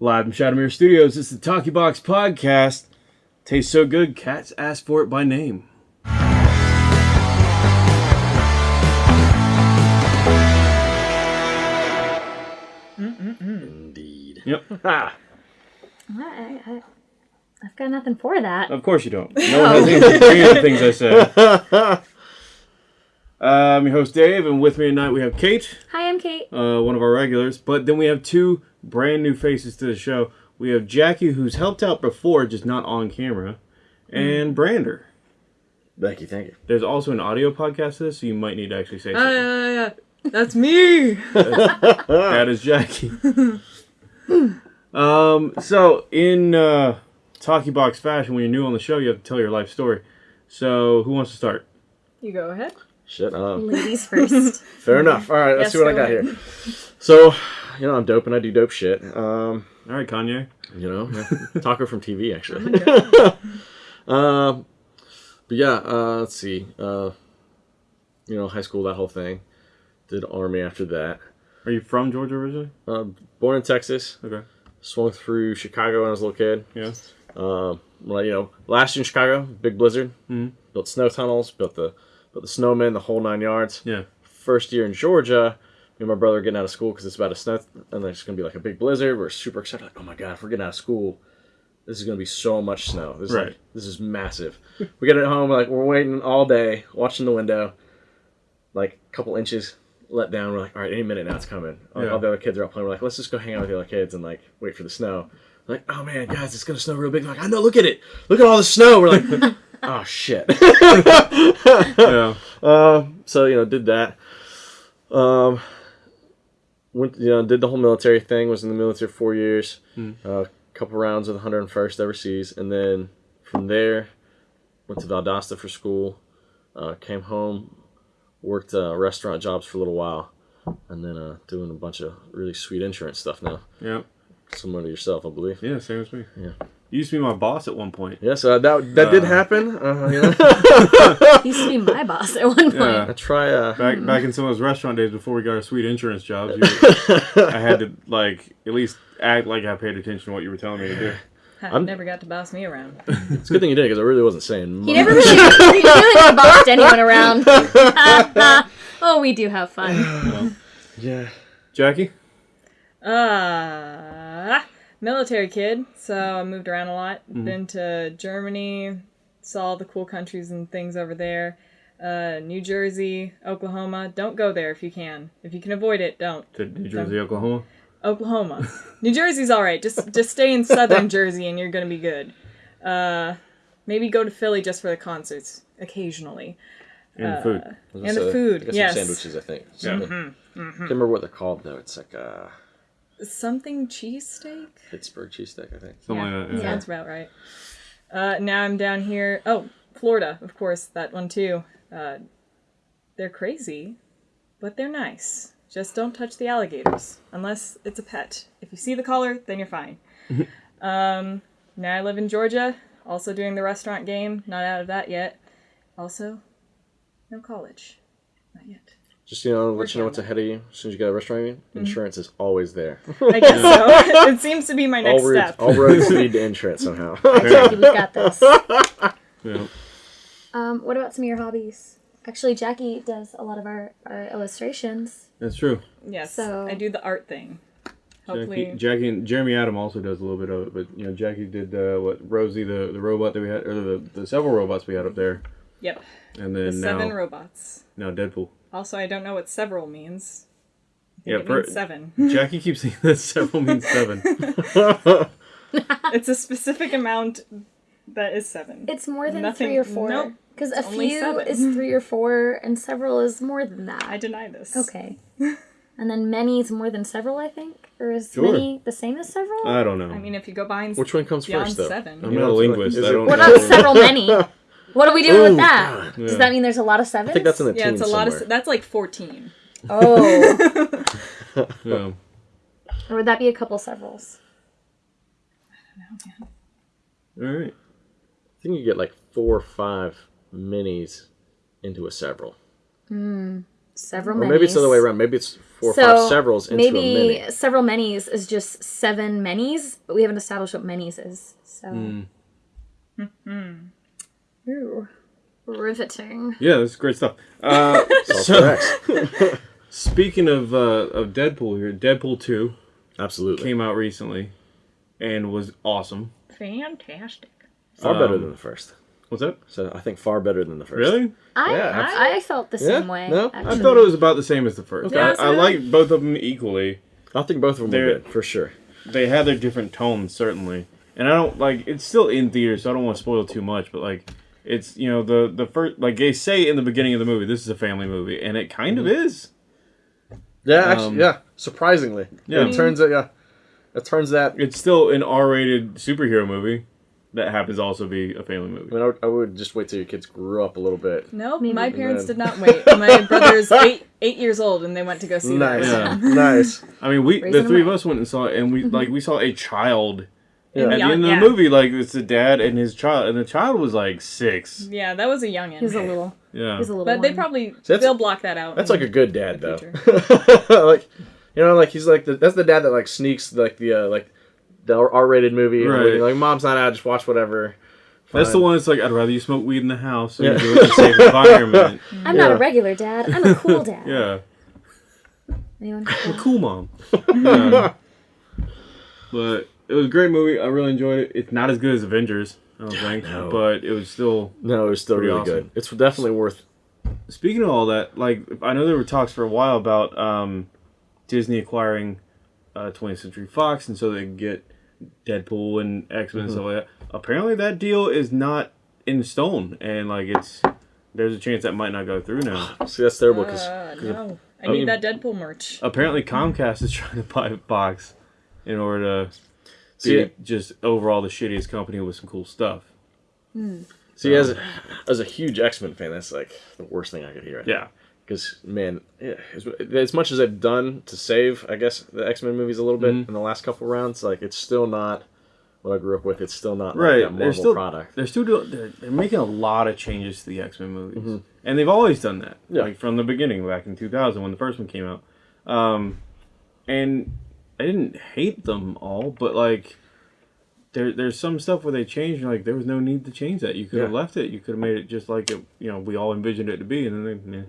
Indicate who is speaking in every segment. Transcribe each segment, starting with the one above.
Speaker 1: Live from Shadowmere Studios, it's the Talkie Box Podcast. Tastes so good, cats ask for it by name.
Speaker 2: Indeed.
Speaker 1: Yep,
Speaker 3: I, I, I've got nothing for that.
Speaker 1: of course you don't. No one has anything to agree with the things I say. I'm your host Dave, and with me tonight we have Kate,
Speaker 3: Hi, I'm Kate.
Speaker 1: uh, one of our regulars, but then we have two brand new faces to the show. We have Jackie, who's helped out before, just not on camera, and Brander.
Speaker 2: Thank you, thank you.
Speaker 1: There's also an audio podcast to this, so you might need to actually say something.
Speaker 4: Uh, that's me.
Speaker 1: that is Jackie. um, so in uh, Talkie Box fashion, when you're new on the show, you have to tell your life story. So who wants to start?
Speaker 4: You go ahead.
Speaker 2: Shit. Um,
Speaker 3: Ladies first.
Speaker 2: fair enough. All right, let's
Speaker 4: Yes,
Speaker 2: see what I got
Speaker 4: ahead.
Speaker 2: here. So, you know, I'm dope and I do dope shit. Um,
Speaker 1: All right, Kanye.
Speaker 2: you know, yeah. talker from TV actually.
Speaker 4: Oh
Speaker 2: um, but yeah, uh, let's see. Uh, you know, high school, that whole thing. Did army after that.
Speaker 1: Are you from Georgia originally?
Speaker 2: Uh, born in Texas.
Speaker 1: Okay.
Speaker 2: Swung through Chicago when I was a little kid.
Speaker 1: Yeah.
Speaker 2: Um, well, you know, last year in Chicago, big blizzard.
Speaker 1: Mhm.
Speaker 2: Built snow tunnels, built the built the snowmen, the whole nine yards.
Speaker 1: Yeah.
Speaker 2: First year in Georgia, me and my brother are getting out of school because it's about to snow, and there's gonna be like a big blizzard. We're super excited, like, oh my god, if we're getting out of school, this is gonna be so much snow. This is
Speaker 1: Right.
Speaker 2: like, this is massive. we get it home, like we're waiting all day, watching the window, like a couple inches let down. We're like, all right, any minute now it's coming. All,
Speaker 1: Yeah.
Speaker 2: all the other kids are out playing. We're like, let's just go hang out with the other kids and like wait for the snow. We're like, oh man, guys, it's gonna snow real big. They're like, I know, look at it, look at all the snow. We're like, oh shit.
Speaker 1: Yeah.
Speaker 2: Uh, so you know, did that. Um, went you know did the whole military thing. Was in the military four years. A couple rounds of the 101st overseas, and then from there went to Valdosta for school. Uh, came home, worked uh, restaurant jobs for a little while, and then uh, doing a bunch of really sweet insurance stuff now.
Speaker 1: Yeah.
Speaker 2: Similar to yourself, I believe.
Speaker 1: Yeah. Same as me.
Speaker 2: Yeah.
Speaker 1: You used to be my boss at one point.
Speaker 2: Yeah, so that that did
Speaker 1: Uh.
Speaker 2: happen. Uh, you know,
Speaker 3: used to be my boss at one point.
Speaker 1: Yeah.
Speaker 2: I try. Uh,
Speaker 1: Back back in some of those restaurant days before we got our sweet insurance jobs, you, I had to like at least act like I paid attention to what you were telling me to do.
Speaker 2: I'm-
Speaker 4: never got to boss me around.
Speaker 2: it's a good thing you did because I really wasn't saying.
Speaker 3: He never really, he really never bossed anyone around. oh, we do have fun.
Speaker 2: Yeah.
Speaker 1: Jackie.
Speaker 4: Uh, military kid. So I moved around a lot.
Speaker 2: Mm-hmm.
Speaker 4: Been to Germany, saw all the cool countries and things over there. Uh, New Jersey, Oklahoma. Don't go there if you can. If you can avoid it, don't.
Speaker 1: To New Jersey, Oklahoma.
Speaker 4: Oklahoma. New Jersey's all right. Just just stay in southern Jersey and you're gonna be good. Uh, maybe go to Philly just for the concerts occasionally.
Speaker 1: And food.
Speaker 4: And the food,
Speaker 2: I
Speaker 4: yes.
Speaker 2: Sandwiches, I think.
Speaker 1: Yeah.
Speaker 2: Something. Can't remember what they're called though. It's like a
Speaker 4: Something cheesesteak.
Speaker 2: Pittsburgh cheesesteak, I think.
Speaker 1: Something
Speaker 4: Yeah,
Speaker 1: like that. Yeah.
Speaker 4: Sounds about right. Uh, now I'm down here. Oh, Florida, of course, that one too. Uh, they're crazy, but they're nice. Just don't touch the alligators unless it's a pet. If you see the collar, then you're fine. um, now I live in Georgia, also doing the restaurant game. Not out of that yet. Also, no college. Not yet.
Speaker 2: Just you know, let
Speaker 4: Working
Speaker 2: you know what's ahead of you. As soon as you get a restaurant, meeting, insurance is always there.
Speaker 4: I guess so. it seems to be my next
Speaker 2: all roads,
Speaker 4: step.
Speaker 2: all roads lead to insurance somehow.
Speaker 3: Jackie, we've got this.
Speaker 1: Yeah.
Speaker 3: Um, what about some of your hobbies? Actually, Jackie does a lot of our, our illustrations.
Speaker 1: That's true.
Speaker 4: yes,
Speaker 3: So-
Speaker 4: I do the art thing. Hopefully,
Speaker 1: Jackie, Jackie and Jeremy Adam also does a little bit of it, but you know Jackie did uh, what Rosie the the robot that we had or the, the several robots we had up there,
Speaker 4: yep.
Speaker 1: and
Speaker 4: The
Speaker 1: then
Speaker 4: seven
Speaker 1: now
Speaker 4: robots.
Speaker 1: now Deadpool.
Speaker 4: Also, I don't know what several means.
Speaker 1: Yeah, per-
Speaker 4: means seven.
Speaker 1: Jackie keeps saying that several means seven.
Speaker 4: it's a specific amount that is seven.
Speaker 3: It's more than
Speaker 4: Nothing-
Speaker 3: three or four.
Speaker 4: nope.
Speaker 3: Because a few
Speaker 4: seven.
Speaker 3: is three or four, and several is more than that.
Speaker 4: I deny this.
Speaker 3: Okay. and then many is more than several, I think? Or is
Speaker 1: Sure.
Speaker 3: many the same as several?
Speaker 1: I don't know.
Speaker 4: I mean, if you go behind
Speaker 2: Which one comes first, though?
Speaker 4: seven,
Speaker 1: I'm not a
Speaker 2: know, it's like-
Speaker 1: linguist.
Speaker 2: is
Speaker 1: I don't
Speaker 3: what
Speaker 1: know.
Speaker 3: about several many? What are we doing
Speaker 2: Ooh,
Speaker 3: with that?
Speaker 2: God.
Speaker 3: Does
Speaker 1: Yeah.
Speaker 3: that mean there's a lot of sevens?
Speaker 2: I think that's in the
Speaker 4: yeah, it's
Speaker 2: teens
Speaker 4: a lot
Speaker 2: somewhere.
Speaker 4: of. That's like fourteen.
Speaker 3: Oh.
Speaker 1: Yeah.
Speaker 3: or would that be a couple severals? I don't know.
Speaker 1: All right.
Speaker 2: I think you get like four or five minis into a several. Hmm.
Speaker 3: several
Speaker 2: Or
Speaker 3: minis.
Speaker 2: maybe it's the other way around. Maybe it's four or
Speaker 3: So
Speaker 2: five severals into
Speaker 3: maybe
Speaker 2: a mini.
Speaker 3: several minis is just seven minis, but we haven't established what minis is. So. Hmm. Hmm. Ooh, riveting.
Speaker 1: Yeah, that's great stuff. Uh, so, speaking of uh, of Deadpool here, Deadpool two
Speaker 2: Absolutely.
Speaker 1: came out recently and was awesome.
Speaker 4: Fantastic.
Speaker 2: far better
Speaker 1: um,
Speaker 2: than the first.
Speaker 1: What's that?
Speaker 2: So I think far better than the first.
Speaker 1: Really?
Speaker 3: I
Speaker 2: Yeah,
Speaker 3: I, I felt the
Speaker 2: Yeah?
Speaker 3: same way.
Speaker 2: No? I
Speaker 1: I thought it was about the same as the first.
Speaker 4: Yeah,
Speaker 1: I,
Speaker 4: so
Speaker 1: I
Speaker 4: did I.
Speaker 1: like both of them equally.
Speaker 2: I think both of them
Speaker 1: They're-
Speaker 2: were good for sure.
Speaker 1: They had their different tones certainly, and I don't like. It's still in theaters, so I don't want to spoil too much. But like, it's you know the the first like they say in the beginning of the movie, this is a family movie, and it kind of is.
Speaker 2: Yeah, actually,
Speaker 1: Um,
Speaker 2: yeah. Surprisingly,
Speaker 1: yeah.
Speaker 2: It turns out, yeah, it turns that.
Speaker 1: It's still an R-rated superhero movie that happens to also be a family
Speaker 2: I
Speaker 1: movie.
Speaker 2: mean, I would, I would just wait till your kids grew up a little bit.
Speaker 4: Nope, my parents
Speaker 2: then-
Speaker 4: did not wait. My brother's eight eight years old, and they went to go see
Speaker 2: Nice,
Speaker 4: that.
Speaker 1: Yeah.
Speaker 2: nice.
Speaker 1: I mean, we
Speaker 3: Raising
Speaker 1: the three of us went and saw it, and we like we saw a child
Speaker 2: Yeah.
Speaker 1: at the
Speaker 4: Yeah,
Speaker 1: end of
Speaker 4: yeah.
Speaker 1: movie. Like it's the dad and his child, and the child was like six.
Speaker 4: Yeah, that was a youngin.
Speaker 3: He was a little.
Speaker 1: Yeah,
Speaker 3: He was a little.
Speaker 4: but they probably
Speaker 2: that's-
Speaker 4: they'll block that out.
Speaker 2: That's like a good dad, though. like, you know, like he's like the, that's the dad that like sneaks like the uh, like the R-rated movie.
Speaker 1: Right.
Speaker 2: everything. Like, mom's not out, just watch whatever.
Speaker 1: that's the one. that's like I'd rather you smoke weed in the house so
Speaker 2: Yeah.
Speaker 1: you do it in a safe environment.
Speaker 3: I'm not a regular dad. I'm a cool dad.
Speaker 1: Yeah,
Speaker 3: Anyone?
Speaker 1: cool mom. Yeah. But it was a great movie. I really enjoyed it. It's not as good as Avengers, I don't think,
Speaker 2: no.
Speaker 1: but it was still.
Speaker 2: No, it was still
Speaker 1: Pretty
Speaker 2: really
Speaker 1: awesome.
Speaker 2: good. It's definitely worth.
Speaker 1: Speaking of all that, like I know there were talks for a while about um, Disney acquiring uh, 20th Century Fox, and so they could get Deadpool and X Men and stuff like that. Apparently, that deal is not in stone, and like it's there's a chance that might not go through now.
Speaker 2: See, that's terrible because
Speaker 4: Uh, no, I
Speaker 1: I mean-
Speaker 4: need that Deadpool merch.
Speaker 1: Apparently, Comcast is trying to buy Fox in order to
Speaker 2: See,
Speaker 1: be just overall the shittiest company with some cool stuff.
Speaker 2: see, as a, as a huge X Men fan, that's like the worst thing I could hear.
Speaker 1: Yeah,
Speaker 2: Because man, yeah, as, as much as I've done to save, I guess the X Men movies a little bit
Speaker 1: Mhm.
Speaker 2: in the last couple rounds, like it's still not what I grew up with. It's still not
Speaker 1: right.
Speaker 2: like that
Speaker 1: they're still
Speaker 2: product.
Speaker 1: they're still doing they're, they're making a lot of changes to the X Men movies, and they've always done that.
Speaker 2: Yeah.
Speaker 1: Like from the beginning, back in 2000 when the first one came out, um, and I didn't hate them all, but like. There, there's some stuff where they changed. Like there was no need to change that. You could have
Speaker 2: Yeah.
Speaker 1: left it. You could have made it just like it. You know, we all envisioned it to be, and then they, yeah.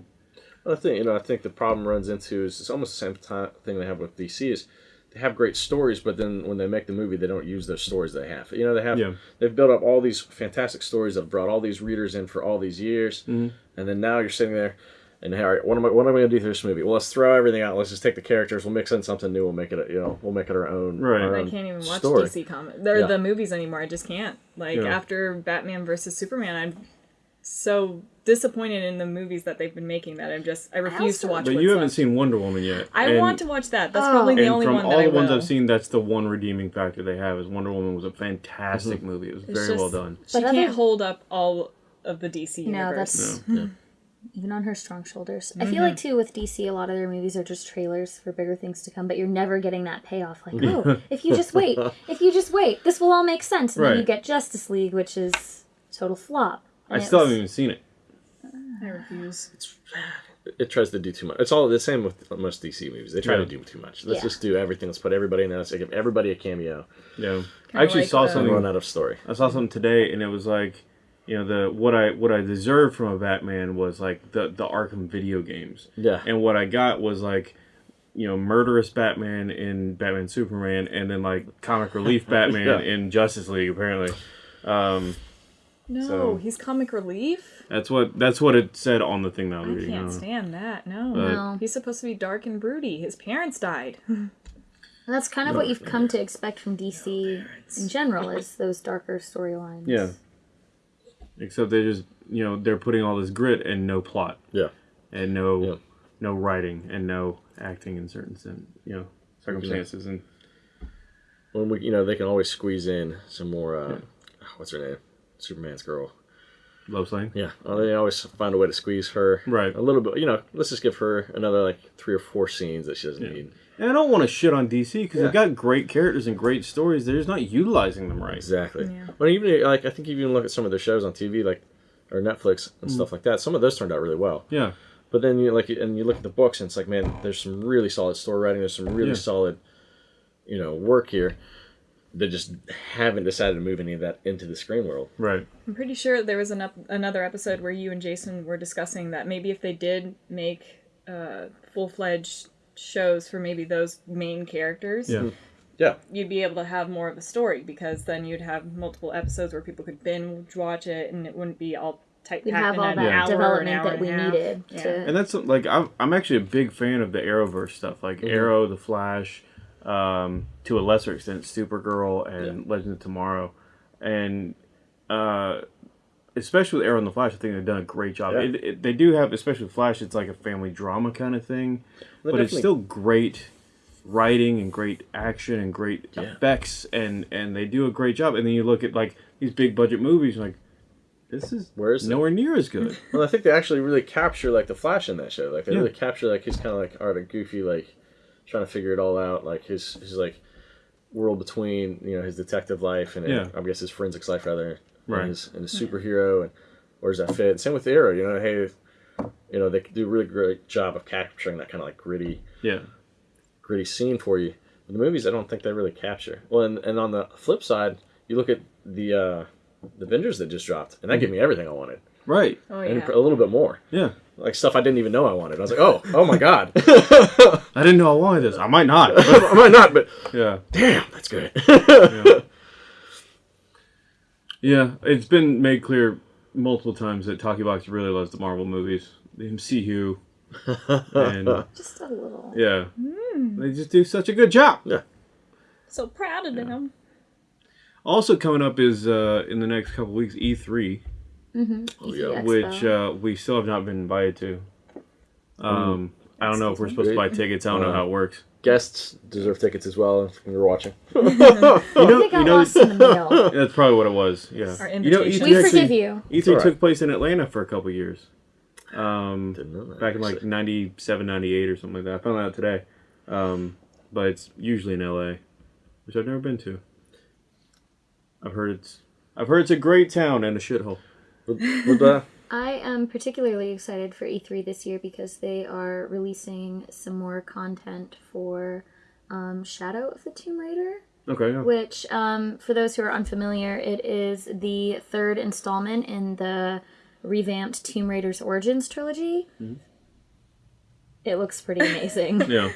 Speaker 2: I think you know. I think the problem runs into is it's almost the same ti- thing they have with DC is they have great stories, but then when they make the movie, they don't use those stories they have. You know, they have
Speaker 1: Yeah.
Speaker 2: they've built up all these fantastic stories that have brought all these readers in for all these years,
Speaker 1: Mhm.
Speaker 2: and then now you're sitting there. And hey, all right, what am I? What am I going to do for this movie? Well, let's throw everything out. Let's just take the characters. We'll mix in something new. We'll make it. A, you know, we'll make it our own.
Speaker 1: Right.
Speaker 2: our
Speaker 4: I
Speaker 2: own
Speaker 4: can't even watch
Speaker 2: story.
Speaker 4: DC comics. They're
Speaker 2: Yeah.
Speaker 4: the movies anymore. I just can't. Like
Speaker 1: Yeah.
Speaker 4: after Batman versus Superman, I'm so disappointed in the movies that they've been making that I'm just I refuse to watch.
Speaker 1: But you haven't
Speaker 4: left.
Speaker 1: seen Wonder Woman yet.
Speaker 4: I
Speaker 1: and-
Speaker 4: want to watch that. That's
Speaker 3: Oh.
Speaker 4: probably the
Speaker 1: and
Speaker 4: only
Speaker 1: from
Speaker 4: one
Speaker 1: all
Speaker 4: that I
Speaker 1: the ones
Speaker 4: will.
Speaker 1: I've seen, that's the one redeeming factor they have. Is Wonder Woman was a fantastic mm-hmm. movie. It was
Speaker 4: It's
Speaker 1: very well done.
Speaker 4: She
Speaker 3: But
Speaker 4: can't
Speaker 3: other-
Speaker 4: hold up all of the DC
Speaker 3: No,
Speaker 4: universe.
Speaker 3: that's
Speaker 1: No.
Speaker 3: even on her strong shoulders. I feel like mm-hmm. too with DC, a lot of their movies are just trailers for bigger things to come, but you're never getting that payoff. Like, oh, if you just wait, if you just wait, this will all make sense, and then you get Justice League, which is total flop.
Speaker 1: I
Speaker 3: And it
Speaker 1: still
Speaker 3: was-
Speaker 1: haven't even seen it.
Speaker 4: I refuse.
Speaker 2: It tries to do too much. It's all the same with most DC movies. They try
Speaker 1: Yeah.
Speaker 2: to do too much. Let's
Speaker 3: Yeah.
Speaker 2: just do everything. Let's put everybody in there. Let's give everybody a cameo.
Speaker 1: Yeah, I
Speaker 4: Kinda
Speaker 1: actually
Speaker 4: like,
Speaker 1: saw
Speaker 2: And
Speaker 1: something.
Speaker 2: Um, run out of story.
Speaker 1: I saw something today, and it was like, you know, the what I what I deserved from a Batman was like the the Arkham video games,
Speaker 2: Yeah.
Speaker 1: and what I got was like, you know, murderous Batman in Batman Superman, and then like comic relief Batman
Speaker 2: Yeah.
Speaker 1: in Justice League. Apparently, um,
Speaker 4: No,
Speaker 1: So-
Speaker 4: he's comic relief.
Speaker 1: that's what that's what it said on the thing that I
Speaker 4: I
Speaker 1: was reading.
Speaker 4: can't
Speaker 1: uh,
Speaker 4: stand that. No.
Speaker 1: But-
Speaker 3: No.
Speaker 4: He's supposed to be dark and broody. His parents died.
Speaker 3: That's kind of what you've come to expect from DC in general, is those darker storylines.
Speaker 1: Yeah. Except they just you know they're putting all this grit and no plot
Speaker 2: Yeah.
Speaker 1: and no
Speaker 2: Yeah.
Speaker 1: no writing and no acting in certain sen- you know circumstances and
Speaker 2: When we, you know, they can always squeeze in some more. Uh, What's her name? Superman's girl.
Speaker 1: Lois Lane.
Speaker 2: Yeah. Well, they always find a way to squeeze her.
Speaker 1: Right.
Speaker 2: A little bit. You know, let's just give her another like three or four scenes that she doesn't need.
Speaker 1: And I don't want to shit on DC because
Speaker 2: Yeah.
Speaker 1: they've got great characters and great stories. They're just not utilizing them right.
Speaker 2: Exactly.
Speaker 4: Yeah.
Speaker 2: But even like I think if you even look at some of their shows on TV, like or Netflix and mm. stuff like that, some of those turned out really well.
Speaker 1: Yeah.
Speaker 2: But then you like and you look at the books and it's like, man, there's some really solid story writing. There's some really
Speaker 1: Yeah.
Speaker 2: solid, you know, work here. They just haven't decided to move any of that into the screen world.
Speaker 1: Right.
Speaker 4: I'm pretty sure there was an up, another episode where you and Jason were discussing that maybe if they did make uh, full fledged shows for maybe those main characters,
Speaker 1: Yeah.
Speaker 2: Yeah,
Speaker 4: you'd be able to have more of a story because then you'd have multiple episodes where people could binge watch it and it wouldn't be all tight
Speaker 3: We'd have all that
Speaker 4: hour,
Speaker 3: development that we
Speaker 4: a half.
Speaker 3: needed
Speaker 4: Yeah.
Speaker 3: to.
Speaker 1: And that's like I'm I'm actually a big fan of the Arrowverse stuff, like Arrow, The Flash, um, to a lesser extent, Supergirl and Legends of Tomorrow, and uh, especially with Arrow and The Flash, I think they've done a great job.
Speaker 2: Yeah.
Speaker 1: It, it, they do have, especially with Flash, it's like a family drama kind of thing,
Speaker 2: They
Speaker 1: but it's still great writing and great action and great
Speaker 2: Yeah.
Speaker 1: effects, and and they do a great job. And then you look at like these big budget movies, like this is
Speaker 2: Where is it?
Speaker 1: nowhere near as good.
Speaker 2: Well, I think they actually really capture like the Flash in that show. Like they
Speaker 1: Yeah.
Speaker 2: really capture like his kind of like art of goofy, like trying to figure it all out. Like his his like world between you know his detective life and
Speaker 1: Yeah.
Speaker 2: I guess his forensics life rather,
Speaker 1: Right.
Speaker 2: and his and his superhero and where does that fit? Same with Arrow. You know, hey, you know they do a really great job of capturing that kind of like gritty
Speaker 1: yeah.
Speaker 2: gritty scene for you. But the movies, I don't think they really capture. Well, and, and on the flip side, you look at the uh, the Avengers that just dropped, and that gave me everything I wanted,
Speaker 1: Right.
Speaker 4: Oh
Speaker 2: and
Speaker 4: yeah.
Speaker 2: a little bit more
Speaker 1: Yeah.
Speaker 2: Like stuff I didn't even know I wanted. I was like, oh, oh my god,
Speaker 1: I didn't know I wanted this. I might not.
Speaker 2: I might not, but
Speaker 1: yeah.
Speaker 2: damn, that's good.
Speaker 1: Yeah. It's been made clear multiple times that Talkie Box really loves the Marvel movies, the MCU, and
Speaker 3: Just a little.
Speaker 1: yeah, they just do such a good job.
Speaker 4: Yeah, so proud of them.
Speaker 1: Also coming up is uh, in the next couple weeks E3,
Speaker 2: Oh, yeah.
Speaker 1: Which uh, we still have not been invited to. Um, I don't know if we're supposed to buy tickets. I don't know how it works.
Speaker 2: Guests deserve tickets as well if you're watching.
Speaker 1: You know,
Speaker 3: I think I
Speaker 1: you know,
Speaker 3: lost in the mail.
Speaker 1: that's probably what it was. Yeah.
Speaker 4: Our
Speaker 1: You know. E3
Speaker 3: We
Speaker 1: actually-
Speaker 3: forgive you.
Speaker 1: E3
Speaker 2: Alright.
Speaker 1: took place in Atlanta for a couple years. Um,
Speaker 2: Didn't know that.
Speaker 1: back in like
Speaker 2: actually.
Speaker 1: 97, 98 or something like that. I found that out today. Um, but it's usually in LA, which I've never been to. I've heard it's I've heard it's a great town and a shithole.
Speaker 3: I am particularly excited for E3 this year because they are releasing some more content for um, Shadow of the Tomb Raider.
Speaker 1: Okay, yeah.
Speaker 3: which um, for those who are unfamiliar it is the third installment in the revamped tomb raiders origins trilogy it looks pretty amazing
Speaker 1: yeah.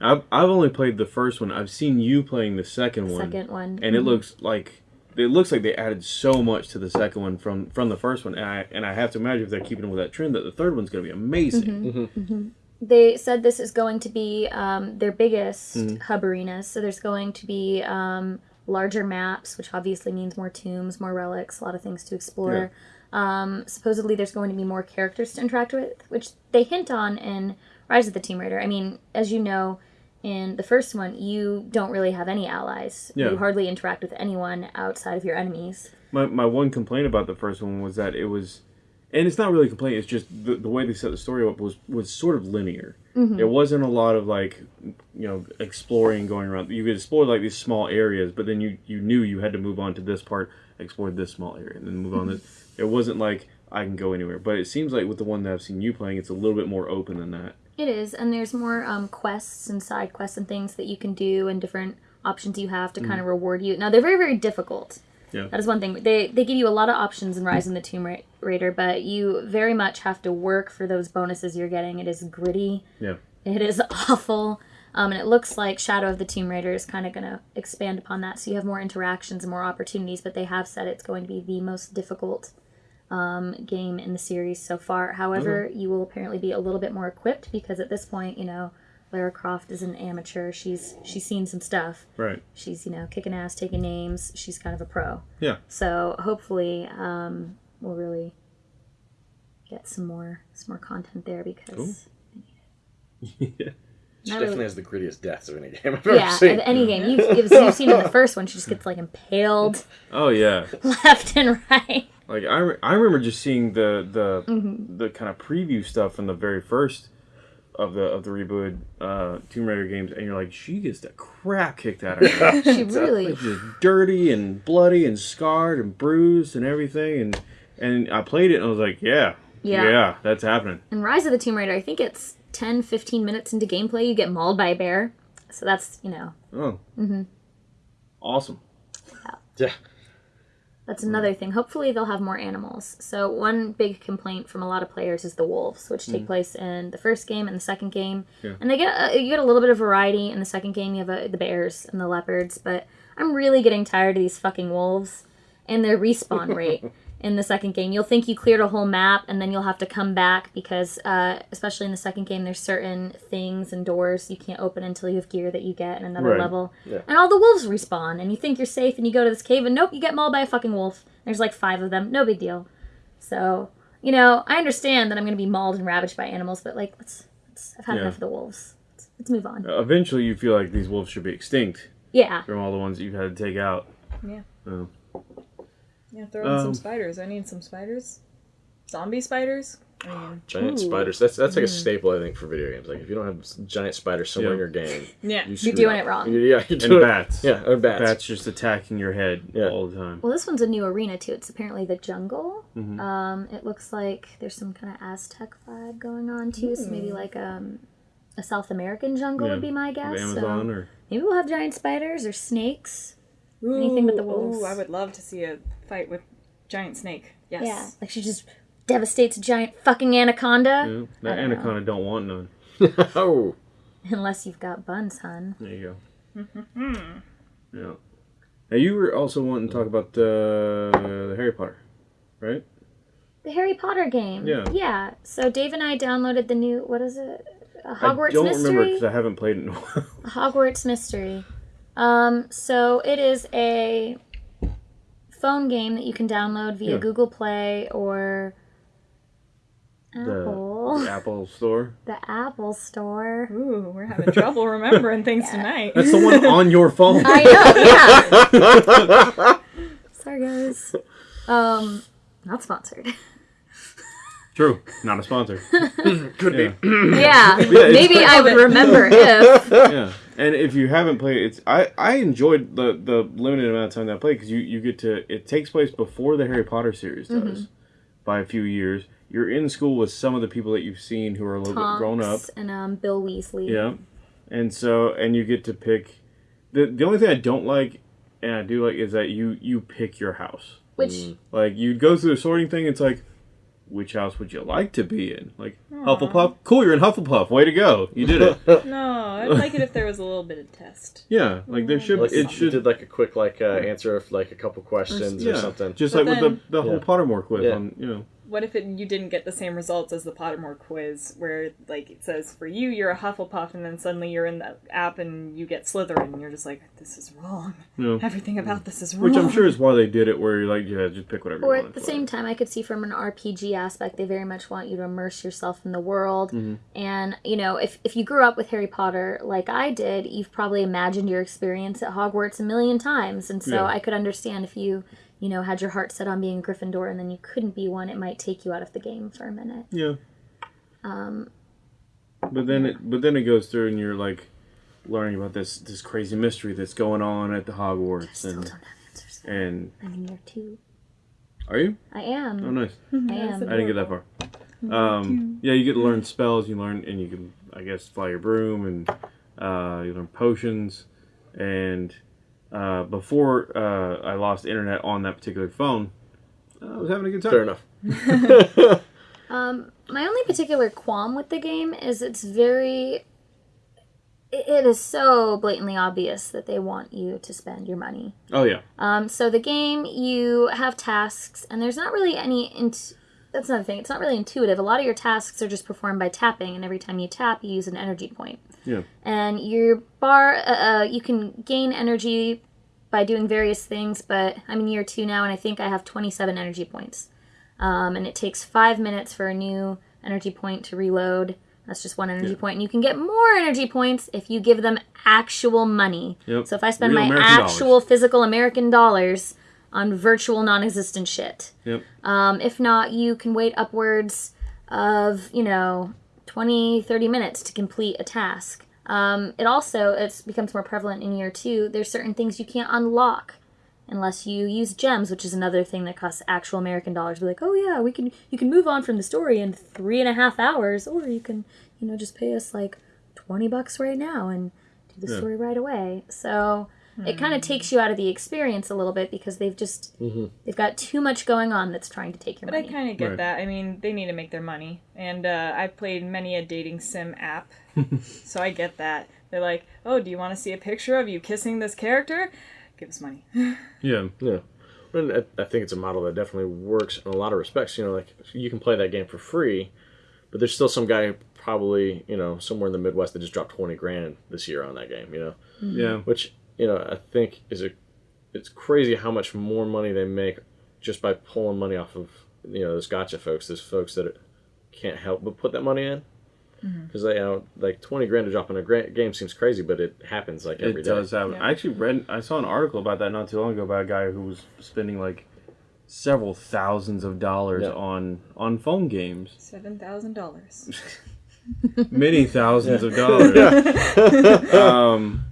Speaker 1: I've I've only played the first one. I've seen you playing the second one,
Speaker 3: second one
Speaker 1: and it looks like it looks like they added so much to the second one from from the first one. And I and I have to imagine if they're keeping with that trend, that the third one's going to be amazing.
Speaker 3: they said this is going to be um, their biggest hub arenas so there's going to be um, larger maps which obviously means more tombs more relics a lot of things to explore. Um, supposedly there's going to be more characters to interact with which they hint on in rise of the tomb raider. I mean as you know in the first one you don't really have any allies
Speaker 1: Yeah.
Speaker 3: you hardly interact with anyone outside of your enemies
Speaker 1: My my one complaint about the first one was that it was, and it's not really a complaint. It's just the, the way they set the story up was was sort of linear. Mm-hmm. There wasn't a lot of like, you know, exploring going around. You could explore like these small areas, but then you you knew you had to move on to this part, explore this small area, and then move on. to mm-hmm. It wasn't like I can go anywhere. But it seems like with the one that I've seen you playing, it's a little bit more open than that.
Speaker 3: It is, and there's more um, quests and side quests and things that you can do, and different options you have to kind of reward you. Now they're very, very difficult.
Speaker 1: Yeah.
Speaker 3: That is one thing. They they give you a lot of options in Rise in the Tomb Ra- Raider, but you very much have to work for those bonuses you're getting. It is gritty.
Speaker 1: Yeah.
Speaker 3: It is awful. Um, and it looks like Shadow of the Tomb Raider is kind of going to expand upon that. So you have more interactions and more opportunities, but they have said it's going to be the most difficult um, game in the series so far. However, you will apparently be a little bit more equipped because at this point, you know, Lara Croft is an amateur. She's she's seen some stuff.
Speaker 1: Right.
Speaker 3: She's you know kicking ass, taking names. She's kind of a pro.
Speaker 1: Yeah.
Speaker 3: So hopefully, um, we'll really get some more some more content there because
Speaker 1: yeah.
Speaker 2: she
Speaker 3: Not
Speaker 2: definitely
Speaker 3: really.
Speaker 2: has the grittiest deaths of any game I've ever
Speaker 3: yeah,
Speaker 2: seen.
Speaker 3: of any game you've, you've seen in the first one, she just gets like impaled
Speaker 1: Oh yeah.
Speaker 3: left and right.
Speaker 1: Like I, re- I remember just seeing the the
Speaker 3: Mm-hmm.
Speaker 1: the kind of preview stuff from the very first of the of the reboot uh, Tomb Raider games, and you're like, she gets the crap kicked out of her.
Speaker 3: She really
Speaker 1: just dirty and bloody and scarred and bruised and everything, and and I played it and I was like, yeah,
Speaker 3: Yeah.
Speaker 1: that's happening.
Speaker 3: In Rise of the Tomb Raider, I think it's 10, 15 minutes into gameplay, you get mauled by a bear. So that's, you know,
Speaker 1: Oh. Mm-hmm. Awesome.
Speaker 2: Yeah.
Speaker 3: That's another thing. Hopefully, they'll have more animals. So, one big complaint from a lot of players is the wolves, which take place in the first game and the second game.
Speaker 1: Yeah.
Speaker 3: And they get uh, you get a little bit of variety in the second game. You have uh, the bears and the leopards, but I'm really getting tired of these fucking wolves and their respawn rate. In the second game, you'll think you cleared a whole map, and then you'll have to come back because, uh, especially in the second game, there's certain things and doors you can't open until you have gear that you get in another
Speaker 1: Right.
Speaker 3: level.
Speaker 2: Yeah.
Speaker 3: And all the wolves respawn, and you think you're safe, and you go to this cave, and nope, you get mauled by a fucking wolf. There's like five of them, no big deal. So, you know, I understand that I'm going to be mauled and ravaged by animals, but like, let's, let's I've had
Speaker 1: Yeah.
Speaker 3: enough of the wolves. Let's, let's move on.
Speaker 1: Eventually, you feel like these wolves should be extinct
Speaker 3: Yeah.
Speaker 1: from all the ones that you've had to take out.
Speaker 4: Yeah.
Speaker 1: Oh.
Speaker 4: Yeah, throw in
Speaker 1: Um,
Speaker 4: some spiders. I need some spiders. Zombie spiders? I mean,
Speaker 2: Giant
Speaker 4: ooh.
Speaker 2: spiders. That's that's like a staple, I think, for video games. Like if you don't have giant spiders somewhere in your game,
Speaker 4: Yeah.
Speaker 2: you
Speaker 3: You're doing
Speaker 2: up.
Speaker 3: it wrong.
Speaker 2: You- Yeah, you're
Speaker 1: And
Speaker 2: doing
Speaker 1: bats.
Speaker 2: Yeah, or bats.
Speaker 1: Bats just attacking your head
Speaker 2: Yeah.
Speaker 1: all the time.
Speaker 3: Well, this one's a new arena too. It's apparently the jungle.
Speaker 1: Mhm.
Speaker 3: Um, it looks like there's some kind of Aztec vibe going on too. So maybe like um, a South American jungle
Speaker 1: Yeah.
Speaker 3: would be my guess.
Speaker 1: Amazon
Speaker 3: So
Speaker 1: or
Speaker 3: maybe we'll have giant spiders or snakes. Anything but the
Speaker 4: Ooh,
Speaker 3: wolves.
Speaker 4: Ooh, I would love to see a fight with giant snake. Yes.
Speaker 3: Yeah, like she just devastates a giant fucking anaconda.
Speaker 1: you that
Speaker 3: don't know.
Speaker 1: anaconda don't want none.
Speaker 2: oh,
Speaker 3: Unless you've got buns, hun.
Speaker 1: There you go. yeah. Now you were also wanting to talk about uh, the Harry Potter, right?
Speaker 3: The Harry Potter game.
Speaker 1: Yeah.
Speaker 3: Yeah. So Dave and I downloaded the new what is it? A Hogwarts Mystery?
Speaker 1: I don't remember
Speaker 3: Mystery.
Speaker 1: because I haven't played it in a while.
Speaker 3: Hogwarts Mystery. Um, so it is a phone game that you can download via
Speaker 1: Yeah.
Speaker 3: Google Play or
Speaker 1: the,
Speaker 3: Apple.
Speaker 1: the Apple Store.
Speaker 3: The Apple Store.
Speaker 4: Ooh, we're having trouble remembering things tonight.
Speaker 1: That's the one on your phone.
Speaker 3: I know, yeah. Sorry guys. Um, not sponsored.
Speaker 1: True, not a sponsor.
Speaker 2: could
Speaker 1: Yeah.
Speaker 2: be.
Speaker 3: yeah, maybe I would remember if.
Speaker 1: yeah, and if you haven't played, it's I I enjoyed the the limited amount of time that I played because you you get to it takes place before the Harry Potter series does
Speaker 3: Mm-hmm.
Speaker 1: by a few years. You're in school with some of the people that you've seen who are a little bit grown up.
Speaker 3: Tonks and um, Bill Weasley.
Speaker 1: Yeah, and so and you get to pick. the The only thing I don't like, and I do like, is that you you pick your house.
Speaker 3: Which
Speaker 1: Like you go through the sorting thing. It's like, which house would you like to be in? Like Hufflepuff. Cool, you're in Hufflepuff. Way to go! You did it.
Speaker 4: No, I'd like it if there was a little bit of test.
Speaker 1: yeah, like there should.
Speaker 2: Like
Speaker 1: it
Speaker 2: you
Speaker 1: should.
Speaker 2: did like a quick like uh, answer of like a couple questions
Speaker 1: yeah,
Speaker 2: or something.
Speaker 1: Just
Speaker 4: But
Speaker 1: like with
Speaker 4: then-
Speaker 1: the the whole
Speaker 2: Yeah.
Speaker 1: Pottermore quiz
Speaker 2: Yeah.
Speaker 1: on you know.
Speaker 4: What if it, you didn't get the same results as the Pottermore quiz, where like it says for you you're a Hufflepuff, and then suddenly you're in the app and you get Slytherin, and you're just like, this is wrong.
Speaker 1: You know,
Speaker 4: Everything about this is wrong.
Speaker 1: which I'm sure is why they did it, where you're like, yeah, just pick whatever.
Speaker 3: Or
Speaker 1: you want
Speaker 3: at the same
Speaker 1: it.
Speaker 3: time, I could see from an RPG aspect, they very much want you to immerse yourself in the world.
Speaker 1: Mm-hmm.
Speaker 3: And, you know, if, if you grew up with Harry Potter like I did, you've probably imagined your experience at Hogwarts a million times. And so
Speaker 1: Yeah.
Speaker 3: I could understand if you, you know, had your heart set on being Gryffindor and then you couldn't be one, it might take you out of the game for a minute.
Speaker 1: Yeah.
Speaker 3: Um,
Speaker 1: But then it but then it goes through and you're like learning about this this crazy mystery that's going on at the Hogwarts
Speaker 3: still
Speaker 1: and
Speaker 3: don't have answers.
Speaker 1: and
Speaker 3: I'm in year two.
Speaker 1: are you?
Speaker 3: I am.
Speaker 1: Oh nice.
Speaker 3: I am.
Speaker 1: I didn't get that far. Um, yeah, you get to learn spells. You learn, and you can, I guess, fly your broom, and uh, you learn potions. And uh, before uh, I lost internet on that particular phone, I was having a good time.
Speaker 2: Fair enough.
Speaker 3: Um, my only particular qualm with the game is it's very. it- It is so blatantly obvious that they want you to spend your money.
Speaker 1: Oh yeah,
Speaker 3: Um, so the game, you have tasks, and there's not really any. Int- that's another thing. It's not really intuitive. A lot of your tasks are just performed by tapping, and every time you tap, you use an energy point.
Speaker 1: yeah,
Speaker 3: And your bar, uh, uh, you can gain energy by doing various things. But I'm in year two now, and I think I have 27 energy points. Um, and it takes five minutes for a new energy point to reload. That's just one energy
Speaker 1: Yeah.
Speaker 3: point. And you can get more energy points if you give them actual money.
Speaker 1: Yep.
Speaker 3: So if I spend
Speaker 1: Real
Speaker 3: my
Speaker 1: American dollars.
Speaker 3: actual physical American dollars on virtual non-existent shit.
Speaker 1: yep.
Speaker 3: Um, if not, you can wait upwards of, you know, 20, 30 minutes to complete a task. Um, it also it becomes more prevalent in year two. There's certain things you can't unlock unless you use gems, which is another thing that costs actual American dollars. Be like, oh yeah, we can you can move on from the story in three and a half hours, or you can you know just pay us like twenty bucks right now and do the
Speaker 1: Yeah.
Speaker 3: story right away. So it hmm. kind of takes you out of the experience a little bit because they've just mm-hmm. they've got too much going on that's trying to take your
Speaker 4: But I kind of get
Speaker 1: Right.
Speaker 4: that. I mean, they need to make their money, and uh, I've played many a dating sim app, so I get that. They're like, "Oh, do you want to see a picture of you kissing this character? Give us money."
Speaker 1: Yeah.
Speaker 2: Yeah. And I, I think it's a model that definitely works in a lot of respects. You know, like you can play that game for free, but there's still some guy probably, you know, somewhere in the Midwest that just dropped 20 grand this year on that game, you know, hmm.
Speaker 1: Yeah.
Speaker 2: which, you know, I think is a, it's crazy how much more money they make just by pulling money off of, you know, those gotcha folks, those folks that can't help but put that money in. Because they, you know, like 20 grand to drop in a gra- game seems crazy, but it happens like every
Speaker 1: It
Speaker 2: day.
Speaker 1: does happen.
Speaker 4: Yeah.
Speaker 1: I actually read, I saw an article about that not too long ago about a guy who was spending like several thousands of dollars
Speaker 2: Yeah.
Speaker 1: on on phone games,
Speaker 4: Seven thousand dollars.
Speaker 1: many thousands of dollars. um,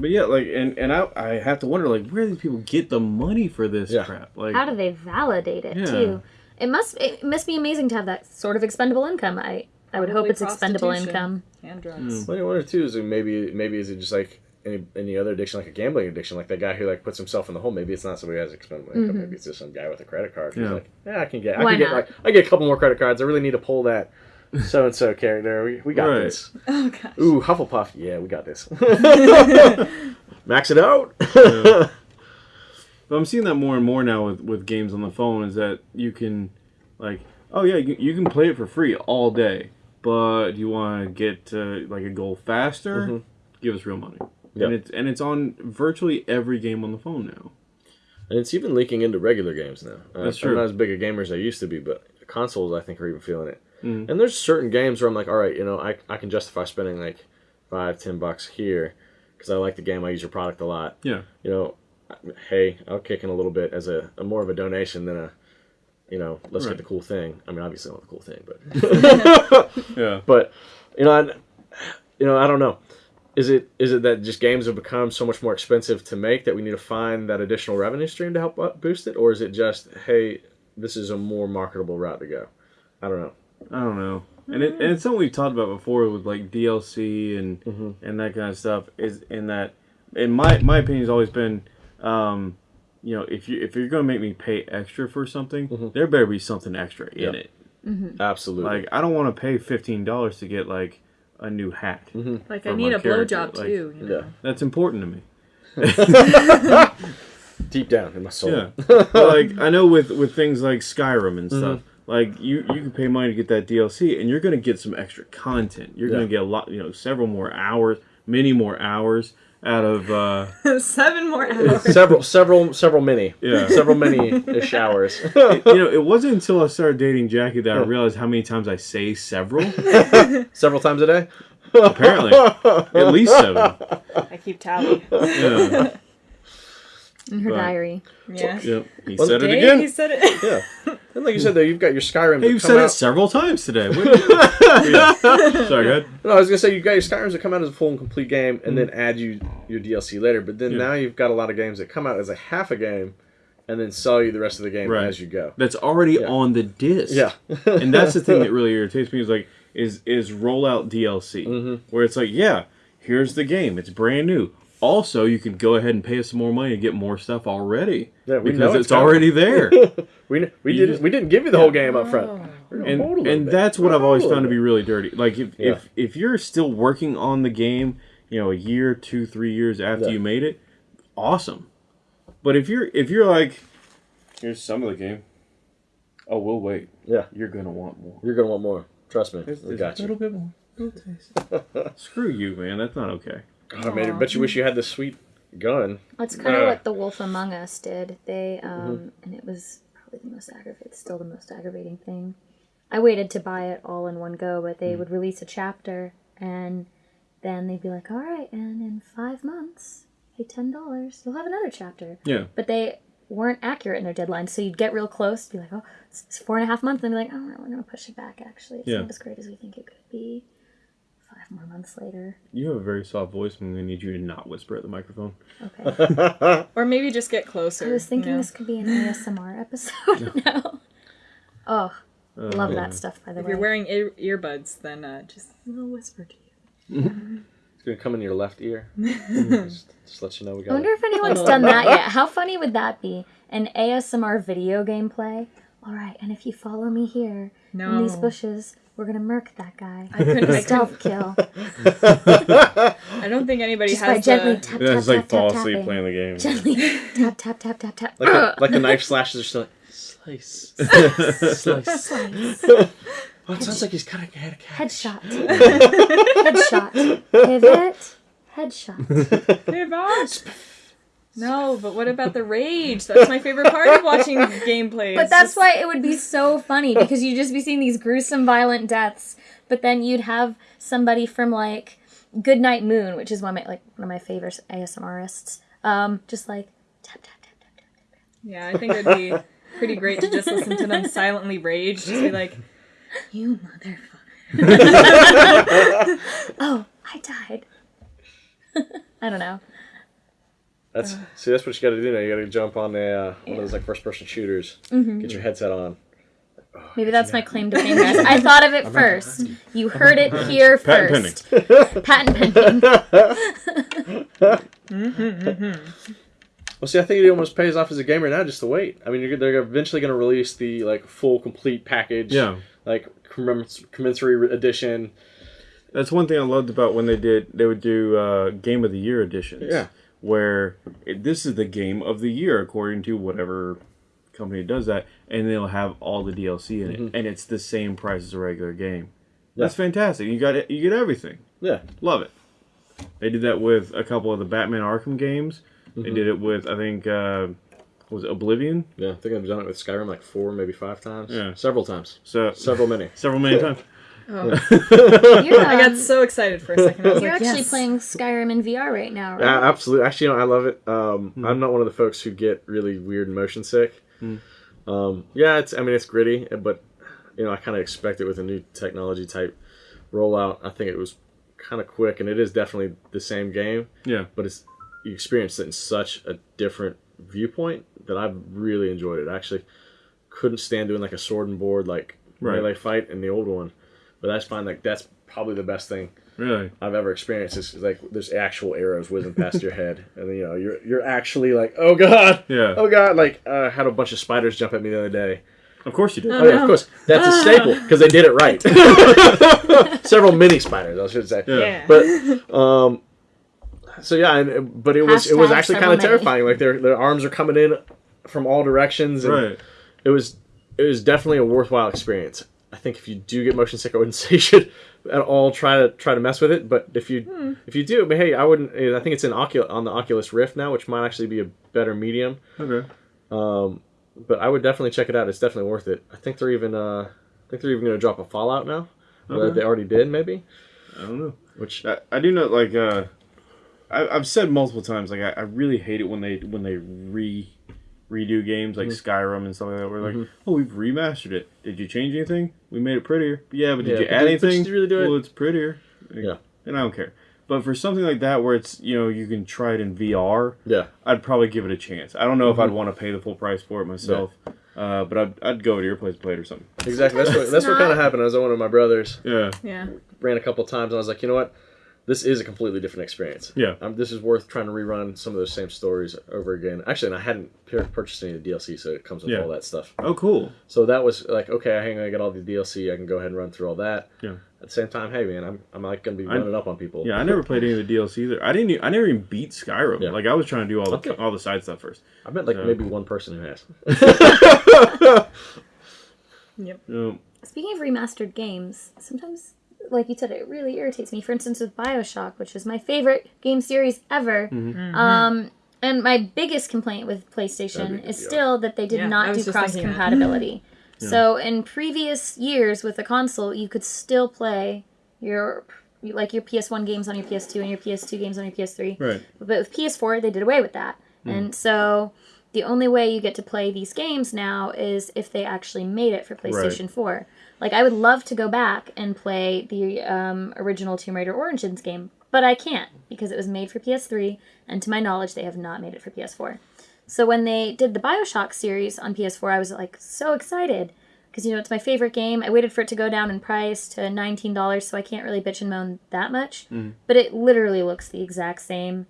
Speaker 1: but yeah, like, and and I I have to wonder like where do these people get the money for this
Speaker 2: Yeah.
Speaker 1: crap? Like,
Speaker 3: How do they validate it
Speaker 1: Yeah.
Speaker 3: too? It must it must be amazing to have that sort of expendable income. I I would hope it's expendable income.
Speaker 4: And drugs. Hmm.
Speaker 2: Well, I wonder too is it maybe maybe is it just like any any other addiction like a gambling addiction like that guy who like puts himself in the hole maybe it's not somebody who has expendable income mm-hmm. maybe it's just some guy with a credit card who's
Speaker 1: Yeah.
Speaker 2: like yeah I can get I
Speaker 3: Why
Speaker 2: can get like I get a couple more credit cards I really need to pull that so and so character we, we got
Speaker 1: Right.
Speaker 2: this
Speaker 4: Oh gosh.
Speaker 2: ooh Hufflepuff yeah we got this max it out
Speaker 1: But I'm seeing that more and more now with, with games on the phone is that you can, like, oh yeah, you, you can play it for free all day, but you want to get uh, like a goal faster, give us real money.
Speaker 2: Yep.
Speaker 1: And it's and it's on virtually every game on the phone now.
Speaker 2: and it's even leaking into regular games now uh,
Speaker 1: That's
Speaker 2: I'm not as big a gamer as I used to be but consoles I think are even feeling it
Speaker 1: Mhm.
Speaker 2: and there's certain games where I'm like all right you know I, I can justify spending like five ten bucks here because I like the game I use your product a lot
Speaker 1: Yeah.
Speaker 2: you know, hey, I'll kick in a little bit as a, a more of a donation than a, you know, let's
Speaker 1: Right.
Speaker 2: get the cool thing. I mean, obviously, I want the cool thing, but,
Speaker 1: Yeah.
Speaker 2: but, you know, I, you know, I don't know. Is it is it that just games have become so much more expensive to make that we need to find that additional revenue stream to help boost it, or is it just hey, this is a more marketable route to go? I don't know.
Speaker 1: I don't know. And it, and it's something we've talked about before with like DLC and and that kind of stuff. Is in that, in my my opinion, has always been, um, you know, if you if you're gonna make me pay extra for something, there better be something extra in
Speaker 2: Yeah.
Speaker 1: it.
Speaker 2: Absolutely.
Speaker 1: Like I don't want to pay fifteen dollars to get like a new hat.
Speaker 4: Like I need a
Speaker 1: character,
Speaker 4: blowjob
Speaker 1: like-
Speaker 4: too. You know?
Speaker 2: yeah,
Speaker 1: That's important to me.
Speaker 2: deep down in my soul.
Speaker 1: Yeah, But, like I know with with things like Skyrim and stuff,
Speaker 2: Mm-hmm.
Speaker 1: Like you you can pay money to get that DLC, and you're gonna get some extra content. You're
Speaker 2: Yeah.
Speaker 1: gonna get a lot, you know, several more hours, many more hours out of. uh
Speaker 4: Seven more hours.
Speaker 2: several, several, several many,
Speaker 1: Yeah.
Speaker 2: several many-ish hours.
Speaker 1: You know, it wasn't until I started dating Jackie that I realized how many times I say several.
Speaker 2: several times a day.
Speaker 1: Apparently, at least seven.
Speaker 4: I keep tally.
Speaker 1: Yeah.
Speaker 3: In her
Speaker 1: Right.
Speaker 3: diary.
Speaker 4: Yeah.
Speaker 1: Yep. He
Speaker 2: Well,
Speaker 1: said it again.
Speaker 4: He said it.
Speaker 2: Yeah, and like you said, though, you've got your Skyrim.
Speaker 1: Hey, you've said
Speaker 2: out-
Speaker 1: it several times today. What- Yeah. Sorry, go ahead.
Speaker 2: No, I was gonna say you've got your Skyrims that come out as a full and complete game, and then add you your DLC later. But then.
Speaker 1: Yeah.
Speaker 2: now you've got a lot of games that come out as a half a game, and then sell you the rest of the game
Speaker 1: Right.
Speaker 2: as you go.
Speaker 1: That's already
Speaker 2: Yeah.
Speaker 1: on the disc.
Speaker 2: Yeah,
Speaker 1: and that's the thing that really irritates me is like is is rollout DLC
Speaker 2: Mm-hmm.
Speaker 1: where it's like yeah here's the game it's brand new also you can go ahead and pay us some more money to get more stuff already
Speaker 2: Yeah, we
Speaker 1: because
Speaker 2: know
Speaker 1: it's,
Speaker 2: it's
Speaker 1: already there
Speaker 2: we we
Speaker 1: You
Speaker 2: didn't
Speaker 1: just-
Speaker 2: we didn't give you the whole game up front. Oh.
Speaker 1: And
Speaker 2: hold a little
Speaker 1: and
Speaker 2: bit.
Speaker 1: that's what I've always found to be really dirty like if
Speaker 2: Yeah.
Speaker 1: if if you're still working on the game you know a year two three years after
Speaker 2: Yeah.
Speaker 1: you made it awesome but if you're if you're like here's some of the game oh we'll wait.
Speaker 2: Yeah,
Speaker 1: you're gonna want more
Speaker 2: you're gonna want more. Trust me,
Speaker 1: There's-
Speaker 2: we got
Speaker 1: a
Speaker 2: you.
Speaker 1: little bit more. Little taste. Screw you, man. That's not okay.
Speaker 2: God, I made it. Bet you wish you had the sweet gun.
Speaker 3: That's kind of
Speaker 2: Uh.
Speaker 3: what The Wolf Among Us did. They um,
Speaker 2: Mm-hmm.
Speaker 3: and it was probably the most aggravating, still the most aggravating thing. I waited to buy it all in one go, but
Speaker 2: Mm.
Speaker 3: they would release a chapter, and then they'd be like, "All right, and in five months, pay ten dollars, you'll have another chapter."
Speaker 1: Yeah.
Speaker 3: But they weren't accurate in their deadlines, so you'd get real close, be like, "Oh, it's four and a half months," and be like, "Oh, we're gonna push it back. Actually, it's
Speaker 1: Yeah.
Speaker 3: not as great as we think it could be." Five five more months later.
Speaker 1: You have a very soft voice, and I need you to not whisper at the microphone.
Speaker 3: Okay.
Speaker 4: Or maybe just get closer.
Speaker 3: I was thinking
Speaker 4: you know?
Speaker 3: this could be an ASMR episode now. Oh, love
Speaker 1: Uh,
Speaker 3: that stuff, by the
Speaker 4: If
Speaker 3: way.
Speaker 4: If you're wearing ear- earbuds, then uh, just a little whisper to you.
Speaker 2: It's gonna come in your left ear. just, just let you know we got
Speaker 3: I
Speaker 2: got
Speaker 3: wonder
Speaker 2: it.
Speaker 3: if anyone's done that yet. How funny would that be? An ASMR video gameplay? Alright, and if you follow me here in these bushes, we're gonna murk that guy.
Speaker 4: I couldn't. I, couldn't,
Speaker 3: Stealth kill.
Speaker 4: I don't think anybody
Speaker 3: Just by
Speaker 4: has
Speaker 3: gently
Speaker 4: the.
Speaker 3: tap,
Speaker 1: Yeah,
Speaker 3: tap,
Speaker 1: it's like
Speaker 3: tap,
Speaker 1: fall
Speaker 3: tap,
Speaker 1: asleep
Speaker 3: tapping.
Speaker 1: playing the game.
Speaker 3: Gently tap, tap, tap, tap, tap.
Speaker 2: Like the, like the knife slashes are still like slice, slice.
Speaker 3: Slice.
Speaker 2: Oh, it sounds like he's got a had a cat.
Speaker 3: Headshot. Headshot. Pivot. Headshot.
Speaker 4: Pivot. No, but what about the rage? That's my favorite part of watching gameplay.
Speaker 3: But that's
Speaker 4: just-
Speaker 3: why it would be so funny because you'd just be seeing these gruesome, violent deaths. But then you'd have somebody from like Goodnight Moon, which is one of my like one of my favorite ASMRists. Um, just like tap tap tap tap tap.
Speaker 4: Yeah, I think it'd be pretty great to just listen to them silently rage. Just be like,
Speaker 3: You motherfucker. oh, I died. I don't know.
Speaker 2: That's see, that's what you got to do now. You got to jump on a uh, one of those like first person shooters.
Speaker 3: Mm-hmm.
Speaker 2: Get your headset on.
Speaker 3: Maybe that's my claim to fame, guys. I thought of it first. You heard it here
Speaker 1: Patent
Speaker 3: first. Patent pending.
Speaker 2: Well, see, I think it almost pays off as a gamer now just to wait. I mean, you're, they're eventually going to release the like full complete package.
Speaker 1: Yeah.
Speaker 2: Like commens- commensurate edition.
Speaker 1: That's one thing I loved about when they did. They would do uh, game of the year editions.
Speaker 2: Yeah.
Speaker 1: Where it, this is the game of the year according to whatever company does that, and they'll have all the DLC in it, and it's the same price as a regular game. That's fantastic. You got it. You get everything.
Speaker 2: Yeah.
Speaker 1: Love it. They did that with a couple of the Batman Arkham games. They did it with I think uh, was it Oblivion.
Speaker 2: Yeah. I think I've done it with Skyrim like four, maybe five times.
Speaker 1: Yeah.
Speaker 2: Several times.
Speaker 1: So
Speaker 2: Several many.
Speaker 1: several many times.
Speaker 3: You're,
Speaker 4: I got
Speaker 3: um,
Speaker 4: so excited for a second. I was
Speaker 3: you're
Speaker 4: like,
Speaker 3: actually
Speaker 4: yes.
Speaker 3: playing Skyrim in VR right now, right?
Speaker 2: Yeah, absolutely. Actually, you know, I love it. Um, I'm not one of the folks who get really weird and motion sick. Um, yeah, it's. I mean, it's gritty, but you know, I kind of expect it with a new technology type rollout. I think it was kind of quick, and it is definitely the same game,
Speaker 1: Yeah.
Speaker 2: but it's you experience it in such a different viewpoint that I've really enjoyed it. I actually couldn't stand doing like a sword and board like
Speaker 1: Right.
Speaker 2: melee fight in the old one, but I just find like that's probably the best thing
Speaker 1: Really.
Speaker 2: I've ever experienced is like there's actual arrows whizzing past your head, and you know you're you're actually like, oh god,
Speaker 1: Yeah.
Speaker 2: oh god, like uh, I had a bunch of spiders jump at me the other day.
Speaker 1: Of course you did.
Speaker 2: Oh, yeah, of course, that's a staple because they did it right. Several mini spiders, I should say.
Speaker 1: Yeah.
Speaker 4: Yeah.
Speaker 2: But um, so yeah, and, but it was it was actually kind of terrifying. Like their their arms are coming in from all directions, and
Speaker 1: Right.
Speaker 2: it was it was definitely a worthwhile experience. I think if you do get motion sick, I wouldn't say you should at all try to try to mess with it. But if you if you do, but hey, I wouldn't. I think it's in Ocul- on the Oculus Rift now, which might actually be a better medium.
Speaker 1: Okay.
Speaker 2: Um, but I would definitely check it out. It's definitely worth it. I think they're even uh, I think they're even going to drop a Fallout now. Or
Speaker 1: Okay.
Speaker 2: They already did, maybe.
Speaker 1: I don't know.
Speaker 2: Which
Speaker 1: I, I do know, like, uh, I, I've said multiple times, like, I, I really hate it when they when they re redo games like
Speaker 2: Mm-hmm.
Speaker 1: Skyrim and stuff like that. We're like, oh, we've remastered it. Did you change anything? We made it prettier. Yeah, but did
Speaker 2: Yeah,
Speaker 1: you
Speaker 2: but
Speaker 1: add
Speaker 2: did-
Speaker 1: anything?
Speaker 2: did you really do it?
Speaker 1: Well, it's prettier.
Speaker 2: Yeah.
Speaker 1: And I don't care. But for something like that where it's you know you can try it in VR,
Speaker 2: yeah,
Speaker 1: I'd probably give it a chance. I don't know
Speaker 2: Mm-hmm.
Speaker 1: if I'd want to pay the full price for it myself, uh, but I'd, I'd go to your place to play it or something.
Speaker 2: exactly. That's what
Speaker 3: it's
Speaker 2: that's what kind of happened. I was at one of my brothers.
Speaker 1: Yeah.
Speaker 4: Yeah.
Speaker 2: ran a couple times and I was like, you know what? This is a completely different experience.
Speaker 1: Yeah.
Speaker 2: Um, this is worth trying to rerun some of those same stories over again. Actually, and I hadn't pur- purchased any of the DLC, so it comes with
Speaker 1: Yeah.
Speaker 2: all that stuff.
Speaker 1: Oh, cool.
Speaker 2: So that was like, okay, I hang on, I got all the DLC, I can go ahead and run through all that.
Speaker 1: Yeah.
Speaker 2: At the same time, hey man, I'm I'm like gonna be
Speaker 1: I-
Speaker 2: running up on people.
Speaker 1: Yeah, I never played any of the DLC either. I didn't. e- I never even beat Skyrim.
Speaker 2: Yeah.
Speaker 1: Like I was trying to do all the
Speaker 2: Okay.
Speaker 1: all the side stuff first.
Speaker 2: I bet like
Speaker 1: Yeah.
Speaker 2: maybe one person who has.
Speaker 4: Yep.
Speaker 1: Um,
Speaker 3: Speaking of remastered games, sometimes, like you said, it really irritates me. For instance, with Bioshock, which is my favorite game series ever.
Speaker 1: Mm-hmm.
Speaker 3: Um, and my biggest complaint with PlayStation is
Speaker 2: good,
Speaker 3: still that they did
Speaker 4: Yeah,
Speaker 3: not do cross
Speaker 4: thinking that.
Speaker 3: compatibility. So in previous years with the console, you could still play your like your PS1 games on your PS2 and your PS2 games on your PS3.
Speaker 1: right.
Speaker 3: But with PS4, they did away with that.
Speaker 1: Hmm.
Speaker 3: And so the only way you get to play these games now is if they actually made it for PlayStation 4. Like I would love to go back and play the um, original Tomb Raider Origins game, but I can't because it was made for PS3, and to my knowledge, they have not made it for PS4. So when they did the Bioshock series on PS4, I was like so excited because you know it's my favorite game. I waited for it to go down in price to nineteen dollars, so I can't really bitch and moan that much. But it literally looks the exact same.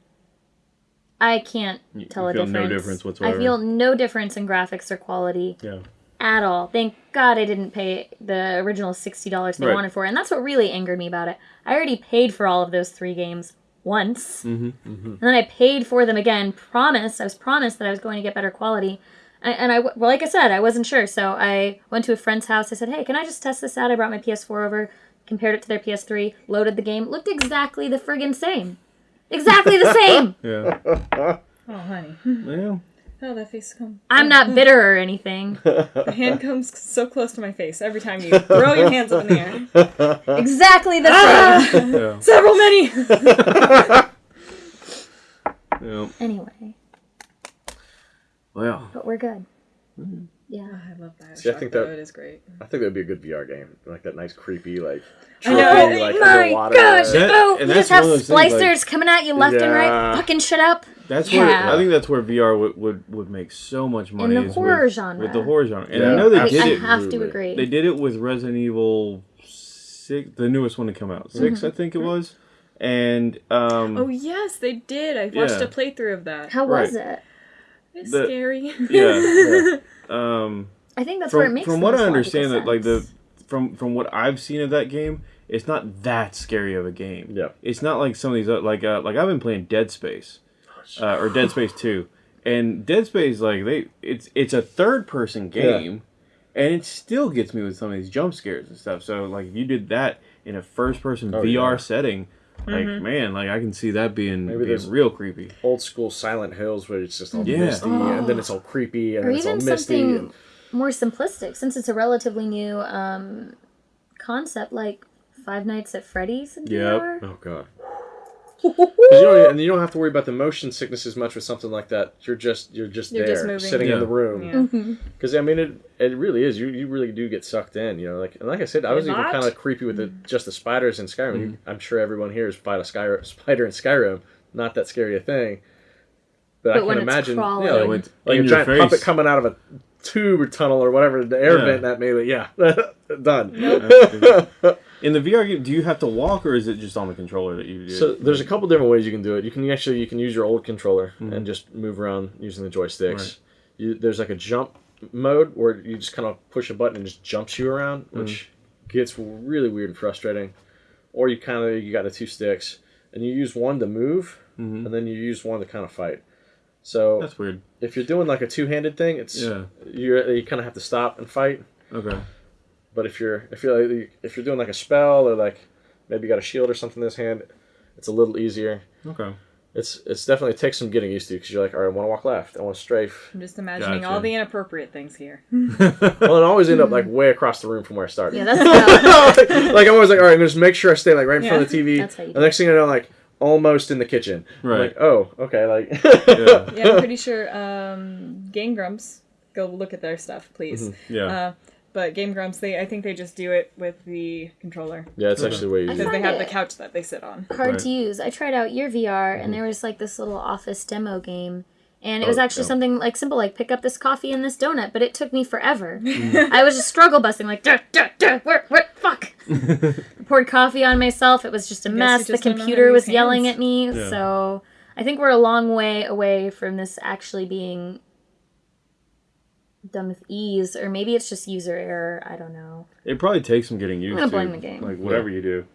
Speaker 3: I can't tell a
Speaker 1: feel no
Speaker 3: difference.
Speaker 1: difference whatsoever.
Speaker 3: I feel no difference in graphics or quality
Speaker 2: Yeah.
Speaker 3: At all. Thank God I didn't pay the original sixty dollars they
Speaker 1: Right.
Speaker 3: wanted for it, and that's what really angered me about it. I already paid for all of those three games once,
Speaker 1: Mm-hmm.
Speaker 3: and then I paid for them again. Promised I was promised that I was going to get better quality, and, and I well, like I said, I wasn't sure, so I went to a friend's house. I said, "Hey, can I just test this out?" I brought my PS4 over, compared it to their PS3, loaded the game, looked exactly the friggin' same, exactly the same.
Speaker 1: Yeah.
Speaker 4: Oh, honey.
Speaker 1: yeah.
Speaker 4: Oh, that face come.
Speaker 3: I'm not bitter or anything.
Speaker 4: The hand comes so close to my face every time you throw your hands up in the air.
Speaker 3: Exactly the ah! same.
Speaker 1: Yeah.
Speaker 4: Several many.
Speaker 1: yeah.
Speaker 3: anyway,
Speaker 1: Well,
Speaker 3: but we're good. Mm-hmm. Yeah.
Speaker 4: I love that.
Speaker 2: See, I think that-
Speaker 4: it is great.
Speaker 2: I think that'd be a good VR game, like that nice creepy like.
Speaker 4: I know,
Speaker 2: trippy,
Speaker 4: oh
Speaker 2: like
Speaker 3: My
Speaker 2: underwater.
Speaker 3: gosh!
Speaker 1: That-
Speaker 3: oh,
Speaker 1: and
Speaker 3: you
Speaker 1: that's
Speaker 3: just have
Speaker 1: one of those things,
Speaker 3: splicers
Speaker 1: like-
Speaker 3: coming at you left and right, fucking shit up.
Speaker 1: that's where I think that's where VR would, would, would make so much money
Speaker 3: In
Speaker 1: the
Speaker 3: horror
Speaker 1: with,
Speaker 3: genre.
Speaker 1: with the horror genre. And
Speaker 2: Yeah,
Speaker 1: I know they
Speaker 3: I,
Speaker 1: did
Speaker 3: I
Speaker 1: it.
Speaker 3: have to agree.
Speaker 1: They did it with Resident Evil six, the newest one to come out, 6
Speaker 3: Mm-hmm.
Speaker 1: I think it was. And um,
Speaker 4: Oh yes, they did. I watched
Speaker 1: Yeah.
Speaker 4: a playthrough of that.
Speaker 3: How was it?
Speaker 4: It's
Speaker 1: the-
Speaker 4: scary.
Speaker 1: yeah, um,
Speaker 3: I think that's where it
Speaker 1: from
Speaker 3: makes
Speaker 1: from what I understand, that like the from from what I've seen of that game, it's not that scary of a game.
Speaker 2: Yeah.
Speaker 1: it's not like some of these other, like uh, like I've been playing Dead Space, uh, or Dead Space Two, and Dead Space like they it's it's a third person game, and it still gets me with some of these jump scares and stuff. So like if you did that in a first person
Speaker 2: Oh,
Speaker 1: VR
Speaker 2: yeah.
Speaker 1: setting, like man, like I can see that being,
Speaker 2: Maybe
Speaker 1: being real creepy.
Speaker 2: Old school Silent Hills where it's just all
Speaker 1: Yeah.
Speaker 2: misty and then it's all creepy and
Speaker 3: or
Speaker 2: then it's all
Speaker 3: even
Speaker 2: misty.
Speaker 3: something
Speaker 2: And,
Speaker 3: more simplistic, since it's a relatively new um, concept, like Five Nights at Freddy's in
Speaker 1: Yep.
Speaker 2: Oh god. 'Cause you don't, and you don't have to worry about the motion sickness as much with something like that. You're just you're just
Speaker 4: You're
Speaker 2: there,
Speaker 4: just
Speaker 2: sitting
Speaker 1: Yeah.
Speaker 2: in the room.
Speaker 4: Yeah.
Speaker 3: Mm-hmm.
Speaker 2: Because I mean, it it really is. You you really do get sucked in. You know, like and like I said, I was
Speaker 4: You're
Speaker 2: even
Speaker 4: not?
Speaker 2: kind of creepy with the just the spiders in Skyrim. You, I'm sure everyone here has fought a sky, spider in Skyrim. Not that scary a thing. But, I
Speaker 3: But when
Speaker 2: can
Speaker 3: it's
Speaker 2: imagine,
Speaker 3: crawling.
Speaker 2: yeah,
Speaker 3: Yeah,
Speaker 2: like, like a giant
Speaker 1: face.
Speaker 2: puppet coming out of a tube or tunnel or whatever, the air
Speaker 1: Yeah.
Speaker 2: vent that made it. Yeah, done.
Speaker 1: In the VR game, do you have to walk or is it just on the controller that you do?
Speaker 2: So there's a couple different ways you can do it. You can actually you can use your old controller
Speaker 1: Mm-hmm.
Speaker 2: and just move around using the joysticks.
Speaker 1: Right.
Speaker 2: You, there's like a jump mode where you just kind of push a button and just jumps you around,
Speaker 1: Mm-hmm.
Speaker 2: which gets really weird and frustrating. Or you kind of you got the two sticks and you use one to move
Speaker 1: Mhm.
Speaker 2: and then you use one to kind of fight. So
Speaker 1: That's weird.
Speaker 2: if you're doing like a two-handed thing, it's
Speaker 1: Yeah.
Speaker 2: you you kind of have to stop and fight.
Speaker 1: Okay.
Speaker 2: But if you're if you're like, if you're doing like a spell or like maybe you got a shield or something in this hand, it's a little easier.
Speaker 1: Okay.
Speaker 2: It's it's definitely takes some getting used to because you're like, all right, I want to walk left, I want to strafe.
Speaker 4: I'm just imagining
Speaker 1: Gotcha.
Speaker 4: all the inappropriate things here.
Speaker 2: well, and I always end up like way across the room from where I started.
Speaker 3: Yeah, that's how,
Speaker 2: like I'm always like, all right, I'm gonna just make sure I stay like right in front of the TV.
Speaker 3: That's how you
Speaker 2: the next thing I know, like almost in the kitchen. I'm
Speaker 1: Right.
Speaker 2: like, oh, okay, like.
Speaker 1: Yeah.
Speaker 4: Yeah, I'm pretty sure um, Game Grumps. Go look at their stuff, please.
Speaker 1: Yeah.
Speaker 4: Uh, but Game Grumps, they I think they just do it with the controller
Speaker 2: yeah, it's actually way easier.
Speaker 4: because they have the couch that they sit on.
Speaker 3: hard
Speaker 1: Right.
Speaker 3: to use. I tried out your VR,
Speaker 2: Mm-hmm.
Speaker 3: and there was like this little office demo game, and it
Speaker 2: Oh,
Speaker 3: was actually
Speaker 2: yeah.
Speaker 3: something like simple, like pick up this coffee and this donut. But it took me forever.
Speaker 2: Mm-hmm.
Speaker 3: I was just struggle busting, like duh, duh, duh, where, where, fuck. Poured coffee on myself. It was just a mess. The
Speaker 4: just don't know how to
Speaker 3: computer
Speaker 4: use
Speaker 3: was yelling at me.
Speaker 1: Yeah.
Speaker 3: So I think we're a long way away from this actually being done with ease, or maybe it's just user error. I don't know.
Speaker 1: It probably takes some getting used
Speaker 3: gonna
Speaker 1: to.
Speaker 3: blame the game.
Speaker 1: Like whatever you do,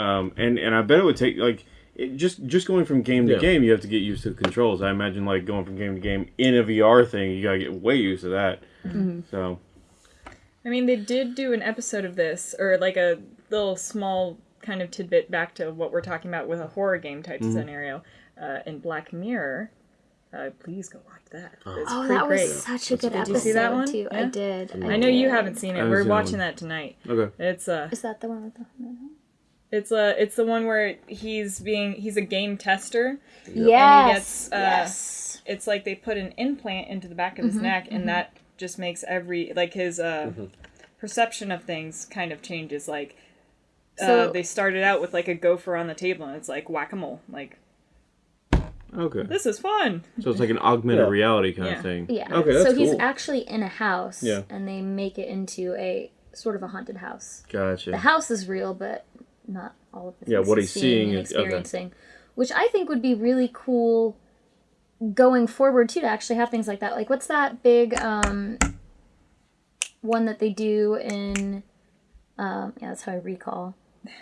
Speaker 1: um, and and I bet it would take like it, just just going from game to
Speaker 2: Yeah.
Speaker 1: game. You have to get used to the controls. I imagine like going from game to game in a VR thing. You gotta get way used to that.
Speaker 3: Mm-hmm.
Speaker 1: So
Speaker 4: I mean, they did do an episode of this, or like a little small kind of tidbit back to what we're talking about with a horror game type
Speaker 1: Mm-hmm.
Speaker 4: scenario uh, in Black Mirror. Uh, please go watch that. It's
Speaker 3: Oh,
Speaker 4: pretty
Speaker 3: that was
Speaker 4: great.
Speaker 3: such a good
Speaker 4: Did
Speaker 3: episode
Speaker 4: you see that one?
Speaker 3: too. I did. I,
Speaker 4: I know you haven't seen it. We're watching
Speaker 1: one.
Speaker 4: that tonight.
Speaker 1: okay,
Speaker 4: It's uh
Speaker 3: Is that the one with the?
Speaker 4: It's uh it's the one where he's being he's a game tester.
Speaker 3: Yes.
Speaker 4: gets, uh,
Speaker 3: yes.
Speaker 4: It's like they put an implant into the back of
Speaker 3: Mm-hmm,
Speaker 4: his neck, and that just makes every like his uh perception of things kind of changes. Like
Speaker 3: So-
Speaker 4: uh, they started out with like a gopher on the table, and it's like whack a mole. Like
Speaker 1: Okay.
Speaker 4: this is fun.
Speaker 1: So it's like an augmented
Speaker 2: Yeah.
Speaker 1: reality kind
Speaker 4: Yeah.
Speaker 1: of thing.
Speaker 3: Yeah.
Speaker 1: Okay, that's
Speaker 3: so he's
Speaker 1: cool.
Speaker 3: actually in a house,
Speaker 1: Yeah.
Speaker 3: and they make it into a sort of a haunted house.
Speaker 1: Gotcha.
Speaker 3: The house is real, but not all of the things
Speaker 1: Yeah, what
Speaker 3: he's seeing
Speaker 1: seeing
Speaker 3: and
Speaker 1: is- okay.
Speaker 3: experiencing, which I think would be really cool going forward too to actually have things like that. Like, what's that big um, one that they do in? Um, yeah, that's how I recall.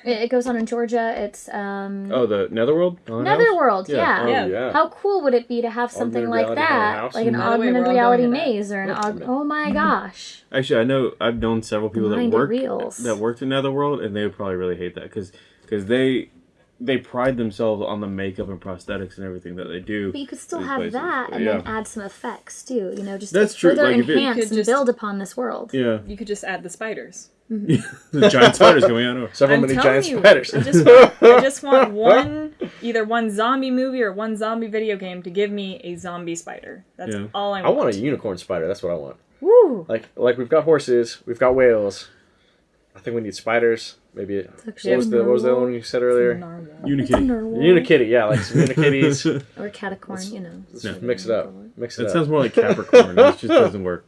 Speaker 3: It, it goes on in Georgia. It's um,
Speaker 1: Oh, the Netherworld. Haunted
Speaker 3: Netherworld.
Speaker 1: Yeah.
Speaker 3: Yeah.
Speaker 2: Oh,
Speaker 4: Yeah.
Speaker 2: yeah.
Speaker 3: How cool would it be to have something like that, like an
Speaker 4: By the way,
Speaker 3: augmented reality
Speaker 4: going to that.
Speaker 3: maze or an aug- oh my gosh,
Speaker 1: Actually, I know I've known several people that
Speaker 3: Mind it
Speaker 1: work
Speaker 3: reels.
Speaker 1: that worked in Netherworld, and they would probably really hate that because because they they pride themselves on the makeup and prosthetics and everything that they do.
Speaker 3: but you could still have
Speaker 1: places.
Speaker 3: that and
Speaker 1: yeah.
Speaker 3: then add some effects too. You know, just
Speaker 1: That's
Speaker 3: to
Speaker 1: true,
Speaker 3: further
Speaker 1: like, if it-
Speaker 3: enhance
Speaker 4: You
Speaker 3: and
Speaker 4: just-
Speaker 3: build upon this world.
Speaker 1: yeah,
Speaker 4: You could just add the spiders. Mm-hmm.
Speaker 1: the giant spiders coming out. Of.
Speaker 2: Several
Speaker 4: I'm
Speaker 2: many giant
Speaker 4: you,
Speaker 2: spiders.
Speaker 4: I just want, I just want one, either one zombie movie or one zombie video game to give me a zombie spider. That's
Speaker 1: Yeah.
Speaker 4: all I want.
Speaker 2: I
Speaker 4: want.
Speaker 2: want a unicorn spider. That's what I want.
Speaker 3: Woo!
Speaker 2: Like like we've got horses, we've got whales. I think we need spiders. Maybe what was the what was the one you said earlier?
Speaker 4: Narwhal.
Speaker 1: Unikitty.
Speaker 2: Unikitty, yeah, like some unikitties.
Speaker 3: or catacorn, you know.
Speaker 2: Just mix it up. Mix it
Speaker 1: That
Speaker 2: up.
Speaker 1: sounds more like Capricorn. it just doesn't work.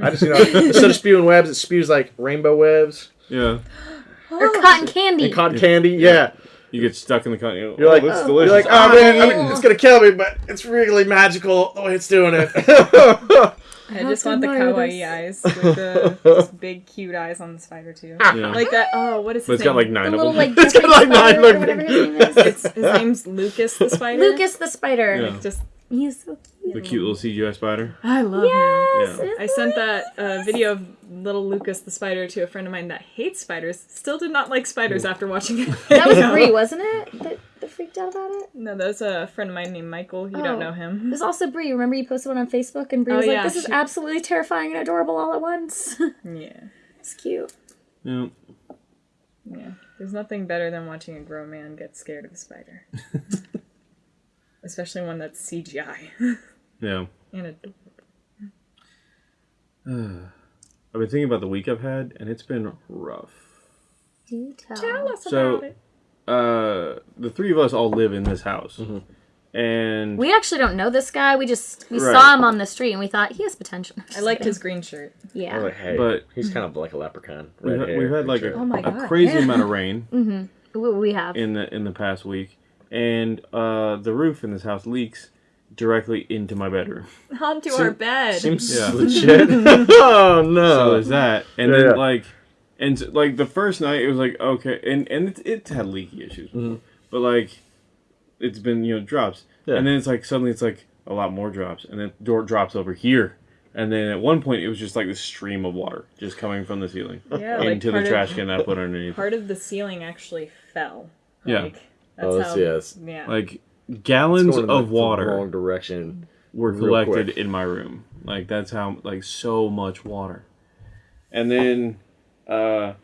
Speaker 2: I just you know instead of spewing webs, it spews like rainbow webs
Speaker 1: Yeah,
Speaker 3: Or oh, cotton candy.
Speaker 2: and cotton candy. Yeah,
Speaker 1: you get stuck in the con.
Speaker 2: Oh, you're like-
Speaker 1: this
Speaker 3: Oh.
Speaker 1: delicious.
Speaker 2: you're like, oh man, I mean, oh. it's gonna kill me, but it's really magical the way it's doing it.
Speaker 4: I just want the kawaii
Speaker 3: this.
Speaker 4: eyes with the just big cute eyes on the spider too. Ah.
Speaker 1: yeah.
Speaker 4: Like that. Oh, what is
Speaker 1: but
Speaker 4: his
Speaker 1: it's got like nine
Speaker 3: the
Speaker 1: of
Speaker 3: little like
Speaker 2: It's got, like, nine,
Speaker 3: spider or
Speaker 2: like,
Speaker 3: his name is.
Speaker 4: It's, his name's Lucas the spider.
Speaker 3: Lucas the spider.
Speaker 1: Yeah.
Speaker 4: Just
Speaker 3: He's so cute.
Speaker 1: the cute little CGI spider.
Speaker 4: I love
Speaker 3: Yes.
Speaker 1: Yeah.
Speaker 4: I sent that uh, video of little Lucas the spider to a friend of mine that hates spiders. Still did not like spiders after watching it.
Speaker 3: That was Brie, wasn't it? That, that freaked out about it.
Speaker 4: No, that was a friend of mine named Michael. You
Speaker 3: Oh.
Speaker 4: don't know
Speaker 3: It
Speaker 4: him.
Speaker 3: was also Brie. Remember you posted one on Facebook and Brie
Speaker 4: Oh,
Speaker 3: was like,
Speaker 4: yeah,
Speaker 3: "This is absolutely terrifying and adorable all at once."
Speaker 4: Yeah,
Speaker 3: it's cute.
Speaker 1: Yeah.
Speaker 4: yeah. There's nothing better than watching a grown man get scared of a spider, especially one that's CGI
Speaker 1: Yeah.
Speaker 4: and adorable.
Speaker 1: I've been thinking about the week I've had, and it's been rough.
Speaker 3: Do tell.
Speaker 4: Tell us
Speaker 1: So-
Speaker 4: about it.
Speaker 1: Uh, the three of us all live in this house, and
Speaker 3: We actually don't know this guy. We just we
Speaker 1: Right.
Speaker 3: saw him on the street and we thought he has potential.
Speaker 4: I liked his green shirt.
Speaker 3: Yeah.
Speaker 2: like, hey,
Speaker 1: But-
Speaker 2: he's kind of like a leprechaun.
Speaker 1: we've, had-
Speaker 2: hair,
Speaker 1: we've had like a,
Speaker 3: Oh
Speaker 1: a crazy
Speaker 3: Yeah.
Speaker 1: amount of rain
Speaker 3: We, we have.
Speaker 1: in the in the past week, and uh, the roof in this house leaks directly into my bedroom.
Speaker 4: Onto
Speaker 2: Seem-
Speaker 4: our bed.
Speaker 2: Seems
Speaker 1: Yeah.
Speaker 2: legit. oh no.
Speaker 1: So
Speaker 2: no!
Speaker 1: there's that, and
Speaker 2: Yeah,
Speaker 1: then
Speaker 2: yeah.
Speaker 1: like, and s- like the first night it was like okay, and and it, it had leaky issues,
Speaker 2: Mm-hmm.
Speaker 1: but like, it's been you know drops,
Speaker 2: Yeah.
Speaker 1: and then it's like suddenly it's like a lot more drops, and then door drops over here, and then at one point it was just like this stream of water just coming from the ceiling
Speaker 4: yeah, like
Speaker 1: into the trash
Speaker 4: of,
Speaker 1: can that I put underneath.
Speaker 4: Part of the ceiling actually fell.
Speaker 1: Yeah.
Speaker 4: Like, that's
Speaker 2: Oh, that's-
Speaker 4: how.
Speaker 2: yeah,
Speaker 4: yeah.
Speaker 1: Like gallons
Speaker 2: going
Speaker 1: of
Speaker 2: like, the
Speaker 1: water
Speaker 2: wrong direction.
Speaker 1: were collected
Speaker 2: quick.
Speaker 1: in my room. Like that's how like so much water. And then uh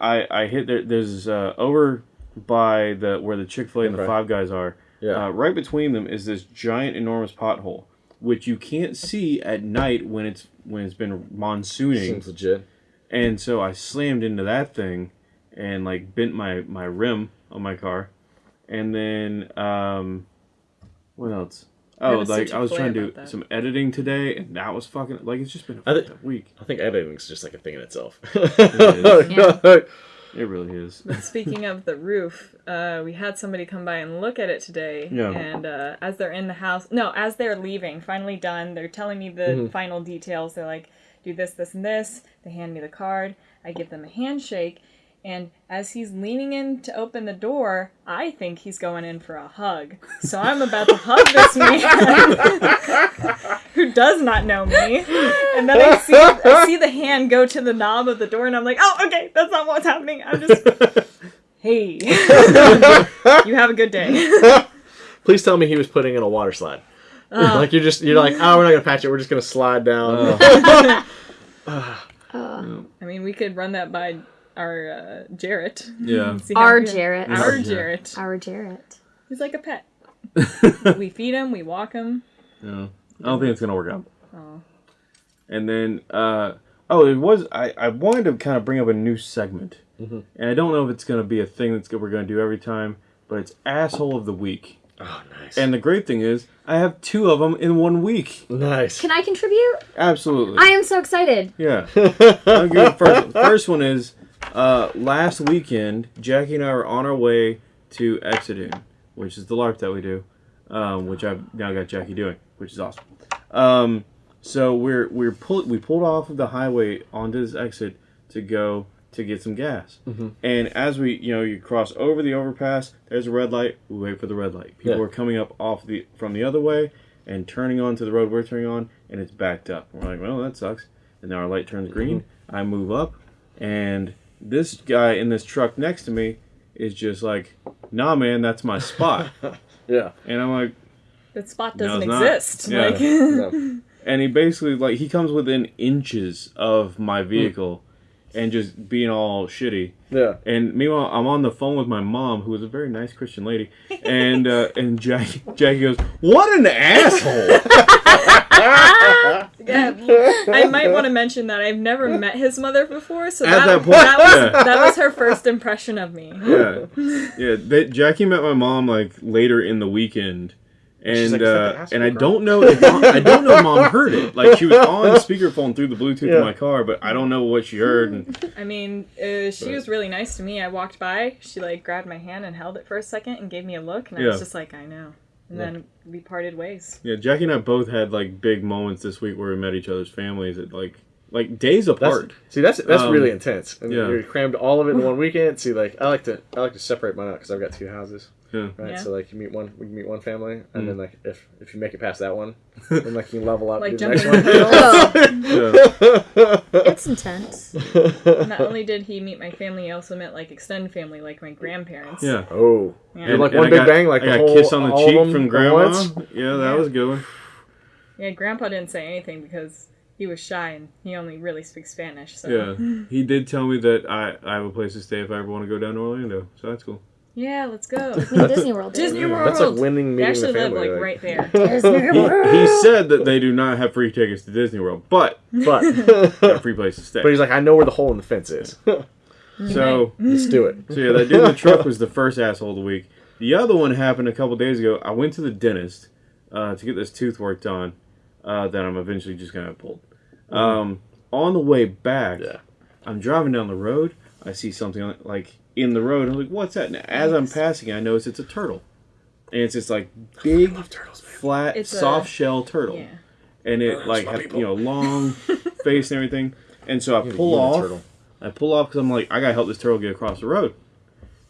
Speaker 1: I I hit there there's uh over by the where the Chick-fil-A and the
Speaker 2: Okay.
Speaker 1: Five Guys are.
Speaker 2: Yeah.
Speaker 1: Uh, right between them is this giant enormous pothole which you can't see at night when it's when it's been monsooning.
Speaker 2: Seems legit.
Speaker 1: And so I slammed into that thing and like bent my my rim on my car. And then um what else? Oh, like I was trying to do
Speaker 4: that.
Speaker 1: some editing today and that was fucking like it's just been a
Speaker 2: I thi-
Speaker 1: fucked up week.
Speaker 2: I think editing's just like a thing in itself.
Speaker 1: It really is.
Speaker 4: Speaking of the roof, uh, we had somebody come by and look at it today.
Speaker 1: Yeah.
Speaker 4: And uh, as they're in the house, no, as they're leaving, finally done, they're telling me the
Speaker 1: Mm-hmm.
Speaker 4: final details. They're like, do this, this, and this. They hand me the card. I give them a handshake. And as he's leaning in to open the door, I think he's going in for a hug. So I'm about to hug this man who does not know me. And then I see I see the hand go to the knob of the door, and I'm like, oh, okay, that's not what's happening. I'm just, hey, you have a good day.
Speaker 2: Please tell me he was putting in a water slide. Uh. like you're just you're like, oh, we're not gonna patch it. We're just gonna slide down. Uh. Uh.
Speaker 4: I mean, we could run that by our uh, Jarrett.
Speaker 1: Yeah.
Speaker 3: Our Jarrett.
Speaker 4: Our
Speaker 1: Yeah.
Speaker 4: Jarrett.
Speaker 3: Our Jarrett.
Speaker 4: He's like a pet. we feed him, we walk him.
Speaker 1: Yeah. I don't think it's gonna work out.
Speaker 4: Oh.
Speaker 1: And then uh Oh, it was. I, I wanted to kind of bring up a new segment,
Speaker 2: Mm-hmm.
Speaker 1: and I don't know if it's going to be a thing that's we're going to do every time, but it's asshole of the week.
Speaker 2: Oh, nice.
Speaker 1: And the great thing is, I have two of them in one week.
Speaker 2: nice.
Speaker 3: Can I contribute?
Speaker 1: Absolutely.
Speaker 3: I am so excited.
Speaker 1: Yeah. I'll give first, first one is uh, last weekend, Jackie and I were on our way to Exodune, which is the LARP that we do, um, which I've now got Jackie doing, which is awesome. Um, so we're we're pull, we pulled off of the highway onto this exit to go to get some gas. And as we you know you cross over the overpass, there's a red light. We wait for the red light. People
Speaker 2: Yeah.
Speaker 1: are coming up off the from the other way and turning onto the road we're turning on, and it's backed up. We're like, well, that sucks. And now our light turns green. I move up, and this guy in this truck next to me is just like, nah, man, that's my spot.
Speaker 2: Yeah.
Speaker 1: and I'm like,
Speaker 4: That spot doesn't
Speaker 1: it's not.
Speaker 4: exist.
Speaker 1: Yeah.
Speaker 4: Like,
Speaker 2: No.
Speaker 1: and he basically like he comes within inches of my vehicle, and just being all shitty.
Speaker 2: Yeah.
Speaker 1: And meanwhile, I'm on the phone with my mom, who is a very nice Christian lady, and uh, and Jackie, Jackie goes, "What an asshole!"
Speaker 4: yeah, I might want to mention that I've never met his mother before, so
Speaker 1: At
Speaker 4: that,
Speaker 1: that point,
Speaker 4: that was
Speaker 1: yeah.
Speaker 4: that was her first impression of me.
Speaker 1: yeah, yeah. They, Jackie met my mom like later in the weekend,
Speaker 2: She's
Speaker 1: and
Speaker 2: like, "Is that the
Speaker 1: uh, and I don't know if mom, I don't know if mom heard it. Like she was on speakerphone through the Bluetooth
Speaker 2: Yeah.
Speaker 1: in my car, but I don't know what she heard. And
Speaker 4: I mean, uh, she
Speaker 1: But-
Speaker 4: was really nice to me. I walked by, she like grabbed my hand and held it for a second and gave me a look, and I
Speaker 1: Yeah.
Speaker 4: was just like, I know. And then we parted ways.
Speaker 1: yeah, Jackie and I both had like big moments this week where we met each other's families at like like days
Speaker 2: That's,
Speaker 1: apart.
Speaker 2: see, that's that's
Speaker 1: Um,
Speaker 2: really intense. And
Speaker 1: yeah.
Speaker 2: you crammed all of it in one weekend. See, like I like to I like to separate mine out because I've got two houses.
Speaker 1: Yeah.
Speaker 2: Right.
Speaker 4: Yeah.
Speaker 2: So like you meet one, we meet one family, and
Speaker 1: Mm.
Speaker 2: then like if if you make it past that one, then like you level up.
Speaker 4: Like
Speaker 2: do the next
Speaker 4: jumping
Speaker 2: one.
Speaker 4: hurdles.
Speaker 1: Yeah.
Speaker 3: it's intense.
Speaker 4: Not only did he meet my family, he also met like extended family, like my grandparents.
Speaker 1: yeah.
Speaker 2: Oh,
Speaker 4: Yeah.
Speaker 2: You're like
Speaker 1: And
Speaker 2: one
Speaker 1: I
Speaker 2: big
Speaker 1: got-
Speaker 2: bang, like
Speaker 1: I
Speaker 2: the
Speaker 1: got
Speaker 2: whole-
Speaker 1: kiss on the cheek from
Speaker 2: at
Speaker 1: grandma. Yeah, that
Speaker 4: Yeah.
Speaker 1: was good one.
Speaker 4: Yeah, Grandpa didn't say anything because he was shy and he only really speaks Spanish. So
Speaker 1: Yeah, he did tell me that I, I have a place to stay if I ever want to go down to Orlando, so that's cool.
Speaker 4: Yeah, let's go.
Speaker 3: I mean, Disney World.
Speaker 4: Disney World.
Speaker 2: That's like winning
Speaker 4: They
Speaker 2: meeting the
Speaker 4: actually live like right there.
Speaker 3: Disney
Speaker 1: He,
Speaker 3: World.
Speaker 1: he said that they do not have free tickets to Disney World, but
Speaker 2: But
Speaker 1: got a free place to stay.
Speaker 2: but he's like, I know where the hole in the fence is.
Speaker 1: so
Speaker 2: Let's do it.
Speaker 1: so yeah, that dude in the truck was the first asshole of the week. The other one happened a couple days ago. I went to the dentist uh, to get this tooth worked on uh, that I'm eventually just gonna have pulled. Um, on the way back,
Speaker 2: Yeah.
Speaker 1: I'm driving down the road. I see something on, like in the road. I'm like, "What's that?" And as I'm passing, I notice it's a turtle, and it's this like big,
Speaker 2: turtles,
Speaker 1: flat,
Speaker 4: It's a-
Speaker 1: soft shell turtle,
Speaker 4: Yeah.
Speaker 1: and it like
Speaker 2: my
Speaker 1: had
Speaker 2: people.
Speaker 1: you know long face and everything. And so I
Speaker 2: You're
Speaker 1: pull off.
Speaker 2: turtle.
Speaker 1: I pull off because I'm like, I gotta help this turtle get across the road.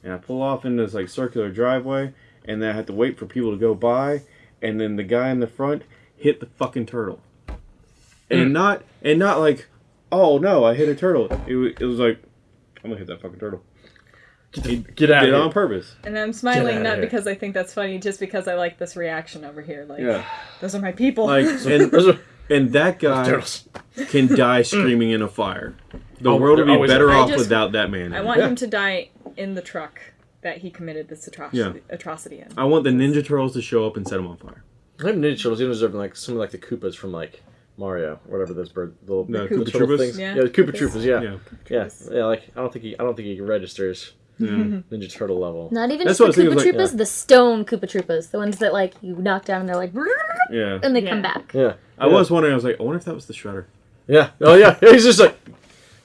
Speaker 1: And I pull off into this like circular driveway, and then I have to wait for people to go by, and then the guy in the front hit the fucking turtle, and hmm. not and not like, oh no, I hit a turtle. It, it was like, I'm gonna hit that fucking turtle. He
Speaker 2: Get out
Speaker 1: did
Speaker 2: of
Speaker 1: it on purpose.
Speaker 4: And I'm smiling not because I think that's funny, just because I like this reaction over here. Like,
Speaker 1: Yeah,
Speaker 4: those are my people.
Speaker 1: like and and that guy can die hmm. screaming in a fire. The
Speaker 2: Oh,
Speaker 1: world would be better off
Speaker 4: just-
Speaker 1: without that man.
Speaker 4: I want
Speaker 2: Yeah.
Speaker 4: him to die in the truck that he committed this atrocity, atrocity in.
Speaker 1: I want the Ninja Turtles to show up and set him on fire.
Speaker 2: I have Ninja Turtles. Even deserve like some of like the Koopas from like Mario, whatever those bird little
Speaker 1: No,
Speaker 2: the
Speaker 1: Koopa
Speaker 2: turtle things.
Speaker 4: Yeah,
Speaker 2: Yeah, the Koopa
Speaker 4: Koopas.
Speaker 2: Troopas. Yeah.
Speaker 1: Yeah.
Speaker 2: yeah, yeah. Like I don't think he, I don't think he registers
Speaker 1: Yeah.
Speaker 2: Ninja Turtle level.
Speaker 3: Not even
Speaker 1: That's
Speaker 3: just the
Speaker 1: what I was thinking,
Speaker 3: Koopa
Speaker 1: like,
Speaker 3: Troopas,
Speaker 2: yeah.
Speaker 3: the stone Koopa Troopas, the ones that like you knock down and they're like,
Speaker 1: Yeah.
Speaker 3: and they
Speaker 4: Yeah.
Speaker 3: come back.
Speaker 2: Yeah,
Speaker 1: I was wondering. I was like, I wonder if that was the Shredder.
Speaker 2: yeah. Oh yeah. He's just like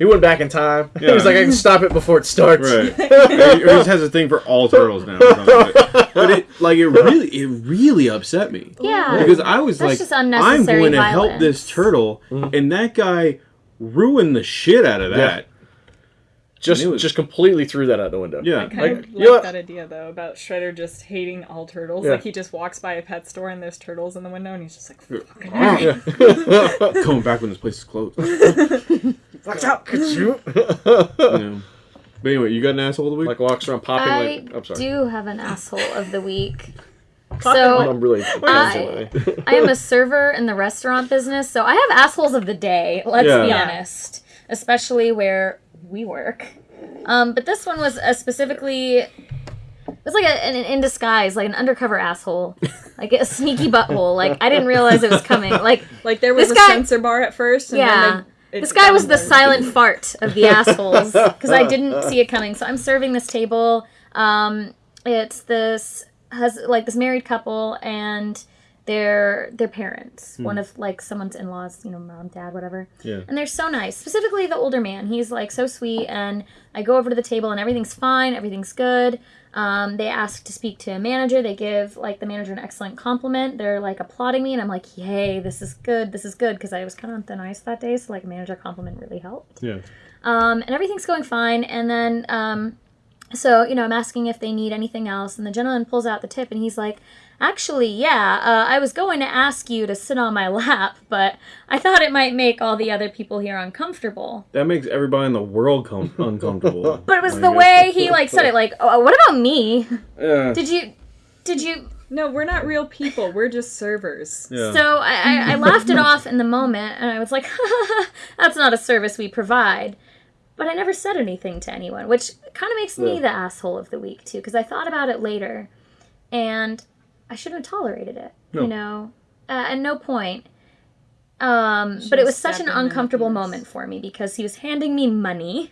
Speaker 2: he went back in time.
Speaker 1: Yeah.
Speaker 2: was like I can stop it before it starts.
Speaker 1: Right. or he just has a thing for all turtles now. or. But, but it like it really it really upset me
Speaker 3: Yeah.
Speaker 1: because I was
Speaker 3: That's
Speaker 1: like,
Speaker 3: just
Speaker 1: I'm
Speaker 3: unnecessary
Speaker 1: going to help this turtle,
Speaker 2: Mm-hmm.
Speaker 1: and that guy ruined the shit out of that.
Speaker 2: Just
Speaker 1: was-
Speaker 2: just completely threw that out the window.
Speaker 1: Yeah.
Speaker 4: I kind
Speaker 2: Like,
Speaker 4: of like
Speaker 2: know what?
Speaker 4: that idea though about Shredder just hating all turtles.
Speaker 2: Yeah.
Speaker 4: Like he just walks by a pet store and there's turtles in the window and he's just like, "Fucking
Speaker 1: Yeah.
Speaker 2: Yeah.
Speaker 1: Coming back when this place is closed.
Speaker 2: Watch out, you.
Speaker 1: Yeah. But anyway, you got an asshole of the week?
Speaker 2: like walks around popping.
Speaker 3: I
Speaker 2: like, I'm sorry.
Speaker 3: do have an asshole of the week. so I'm
Speaker 2: really.
Speaker 3: I, I am a server in the restaurant business, so I have assholes of the day. Let's
Speaker 1: Yeah.
Speaker 3: be honest, especially where we work. Um, but this one was a specifically. It was like a, an in disguise, like an undercover asshole, like a sneaky butthole. Like I didn't realize it was coming. Like
Speaker 4: Like there was a
Speaker 3: guy-
Speaker 4: censor bar at first, and
Speaker 3: Yeah.
Speaker 4: then it
Speaker 3: This guy was the silent fart of the assholes because I didn't see it coming. So I'm serving this table. Um, it's this has like this married couple and their their parents. One of like someone's in laws, you know, mom, dad, whatever.
Speaker 1: Yeah.
Speaker 3: And they're so nice. Specifically the older man. He's like so sweet and I go over to the table and everything's fine, everything's good. Um, they ask to speak to a manager. They give like the manager an excellent compliment. They're like applauding me, and I'm like, "Yay, this is good. This is good." Because I was kind of on thin ice that day, so like a manager compliment really helped.
Speaker 1: Yeah.
Speaker 3: Um, and everything's going fine. And then, um, so you know, I'm asking if they need anything else, and the gentleman pulls out the tip, and he's like, "Actually, yeah, uh, I was going to ask you to sit on my lap, but I thought it might make all the other people here uncomfortable."
Speaker 1: That makes everybody in the world com- uncomfortable.
Speaker 3: But it was the way he like said it, like, "Oh, what about me?
Speaker 1: Yeah.
Speaker 3: Did you?" Did you
Speaker 4: No, we're not real people. We're just servers.
Speaker 1: yeah.
Speaker 3: So I, I, I laughed it off in the moment, and I was like, "That's not a service we provide." But I never said anything to anyone, which kind of makes me the asshole of the week too, because I thought about it later, and I shouldn't have tolerated it.
Speaker 1: No.
Speaker 3: You know, uh, at no point. Um, but it was such an
Speaker 4: stepped in and
Speaker 3: uncomfortable moment for me because he was handing me money,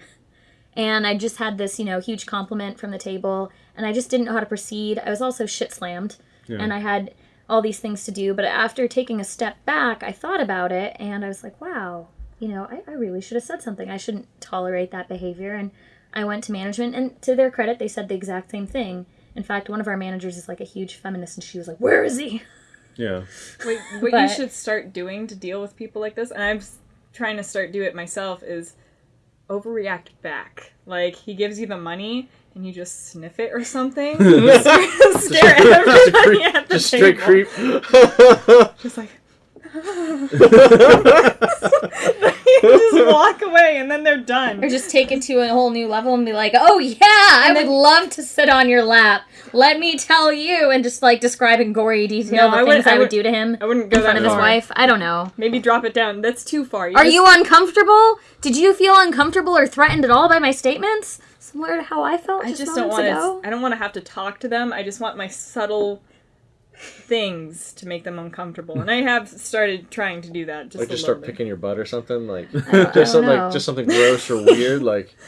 Speaker 3: and I just had this, you know, huge compliment from the table, and I just didn't know how to proceed. I was also shit slammed, and I had all these things to do. But after taking a step back, I thought about it, and I was like, wow, you know, I, I really should have said something. I shouldn't tolerate that behavior. And I went to management, and to their credit, they said the exact same thing. In fact, one of our managers is like a huge feminist, and she was like, "Where is he?"
Speaker 1: yeah.
Speaker 4: Wait, what
Speaker 3: But-
Speaker 4: you should start doing to deal with people like this, and I'm trying to start do it myself, is overreact back. Like he gives you the money and you just sniff it or something. stare stare at everybody at the
Speaker 2: Just straight creep.
Speaker 4: Just like. just walk away and then they're done.
Speaker 3: Or just take it to a whole new level and be like, "Oh yeah, I would love to sit on your lap. Let me tell you," and just like describe in gory detail
Speaker 4: No,
Speaker 3: the
Speaker 4: I
Speaker 3: things I,
Speaker 4: I
Speaker 3: would
Speaker 4: would-
Speaker 3: do to him
Speaker 4: I wouldn't go
Speaker 3: in front
Speaker 4: that
Speaker 3: of his wife. I don't know.
Speaker 4: Maybe drop it down. That's too far.
Speaker 3: Are
Speaker 4: just-
Speaker 3: you uncomfortable? Did you feel uncomfortable or threatened at all by my statements? Similar to how I felt
Speaker 4: I
Speaker 3: just,
Speaker 4: just don't want to. I don't want to have to talk to them. I just want my subtle things to make them uncomfortable, and I have started trying to do that. Just
Speaker 2: Like just start
Speaker 4: bit.
Speaker 2: picking your butt or something. Like
Speaker 3: I don't
Speaker 2: just something like just something gross or weird. Like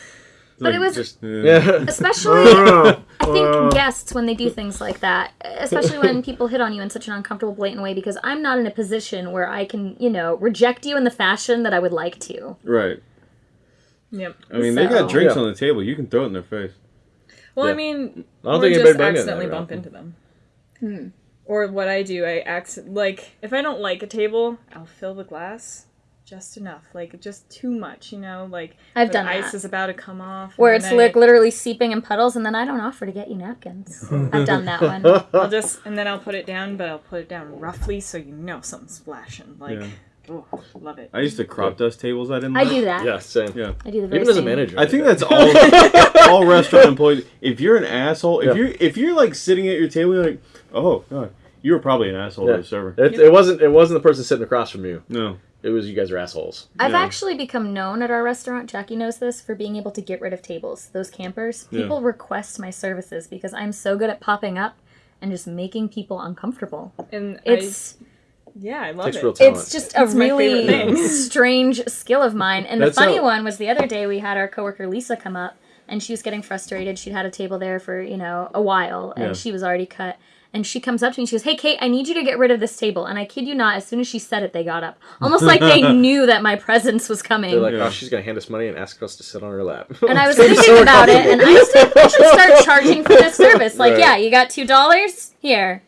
Speaker 3: But it was
Speaker 2: just
Speaker 1: Yeah.
Speaker 2: yeah.
Speaker 3: especially I think guests when they do things like that, especially when people hit on you in such an uncomfortable, blatant way, because I'm not in a position where I can, you know, reject you in the fashion that I would like to.
Speaker 1: Right.
Speaker 4: Yep.
Speaker 1: I mean, they got drinks
Speaker 2: Yeah.
Speaker 1: on the table. You can throw it in their face.
Speaker 4: Well, I mean,
Speaker 2: I don't think
Speaker 4: just
Speaker 2: anybody
Speaker 4: accidentally bump into them. Hmm. Or what I do, I accident like if I don't like a table, I'll fill the glass just enough, like just too much, you know, like
Speaker 3: I've
Speaker 4: the
Speaker 3: done
Speaker 4: ice
Speaker 3: that.
Speaker 4: is about to come off,
Speaker 3: Where it's like
Speaker 4: I-
Speaker 3: literally seeping in puddles, and then I don't offer to get you napkins. I've done that one.
Speaker 4: I'll just and then I'll put it down, but I'll put it down roughly so you know something's splashing. Like,
Speaker 1: Yeah.
Speaker 4: Oh, love it.
Speaker 1: I used to crop dust tables. I didn't.
Speaker 3: I
Speaker 1: like.
Speaker 3: do that.
Speaker 2: Yeah, same.
Speaker 1: Yeah.
Speaker 3: I do the very
Speaker 2: Even as a
Speaker 3: same.
Speaker 2: manager.
Speaker 1: I think that's all all restaurant employees. If you're an asshole, if
Speaker 2: Yeah.
Speaker 1: you're if you're like sitting at your table, you're like, oh god, you were probably an asshole
Speaker 2: Yeah.
Speaker 1: to the server.
Speaker 2: It, it wasn't. It wasn't the person sitting across from you.
Speaker 1: No.
Speaker 2: It was you guys are assholes.
Speaker 3: I've
Speaker 1: Yeah.
Speaker 3: actually become known at our restaurant. Jackie knows this for being able to get rid of tables. Those campers.
Speaker 1: Yeah.
Speaker 3: People request my services because I'm so good at popping up and just making people uncomfortable.
Speaker 4: And
Speaker 3: It's
Speaker 4: I, yeah, I love
Speaker 2: Takes
Speaker 4: it.
Speaker 2: real talent.
Speaker 3: it's just a
Speaker 4: It's
Speaker 3: really strange skill of mine. And the funny
Speaker 2: how-
Speaker 3: one was the other day we had our coworker Lisa come up and she was getting frustrated. She'd had a table there for, you know, a while and
Speaker 1: Yeah.
Speaker 3: she was already cut. And she comes up to me and she goes, Hey Kate, I need you to get rid of this table. And I kid you not, as soon as she said it, they got up. Almost like they knew that my presence was coming.
Speaker 2: They're like, oh, she's gonna hand us money and ask us to sit on her lap.
Speaker 3: And I was
Speaker 2: It's
Speaker 3: thinking
Speaker 2: so
Speaker 3: about it, and I said, I should start charging for this service. Like,
Speaker 2: Right.
Speaker 3: yeah, you got two dollars here.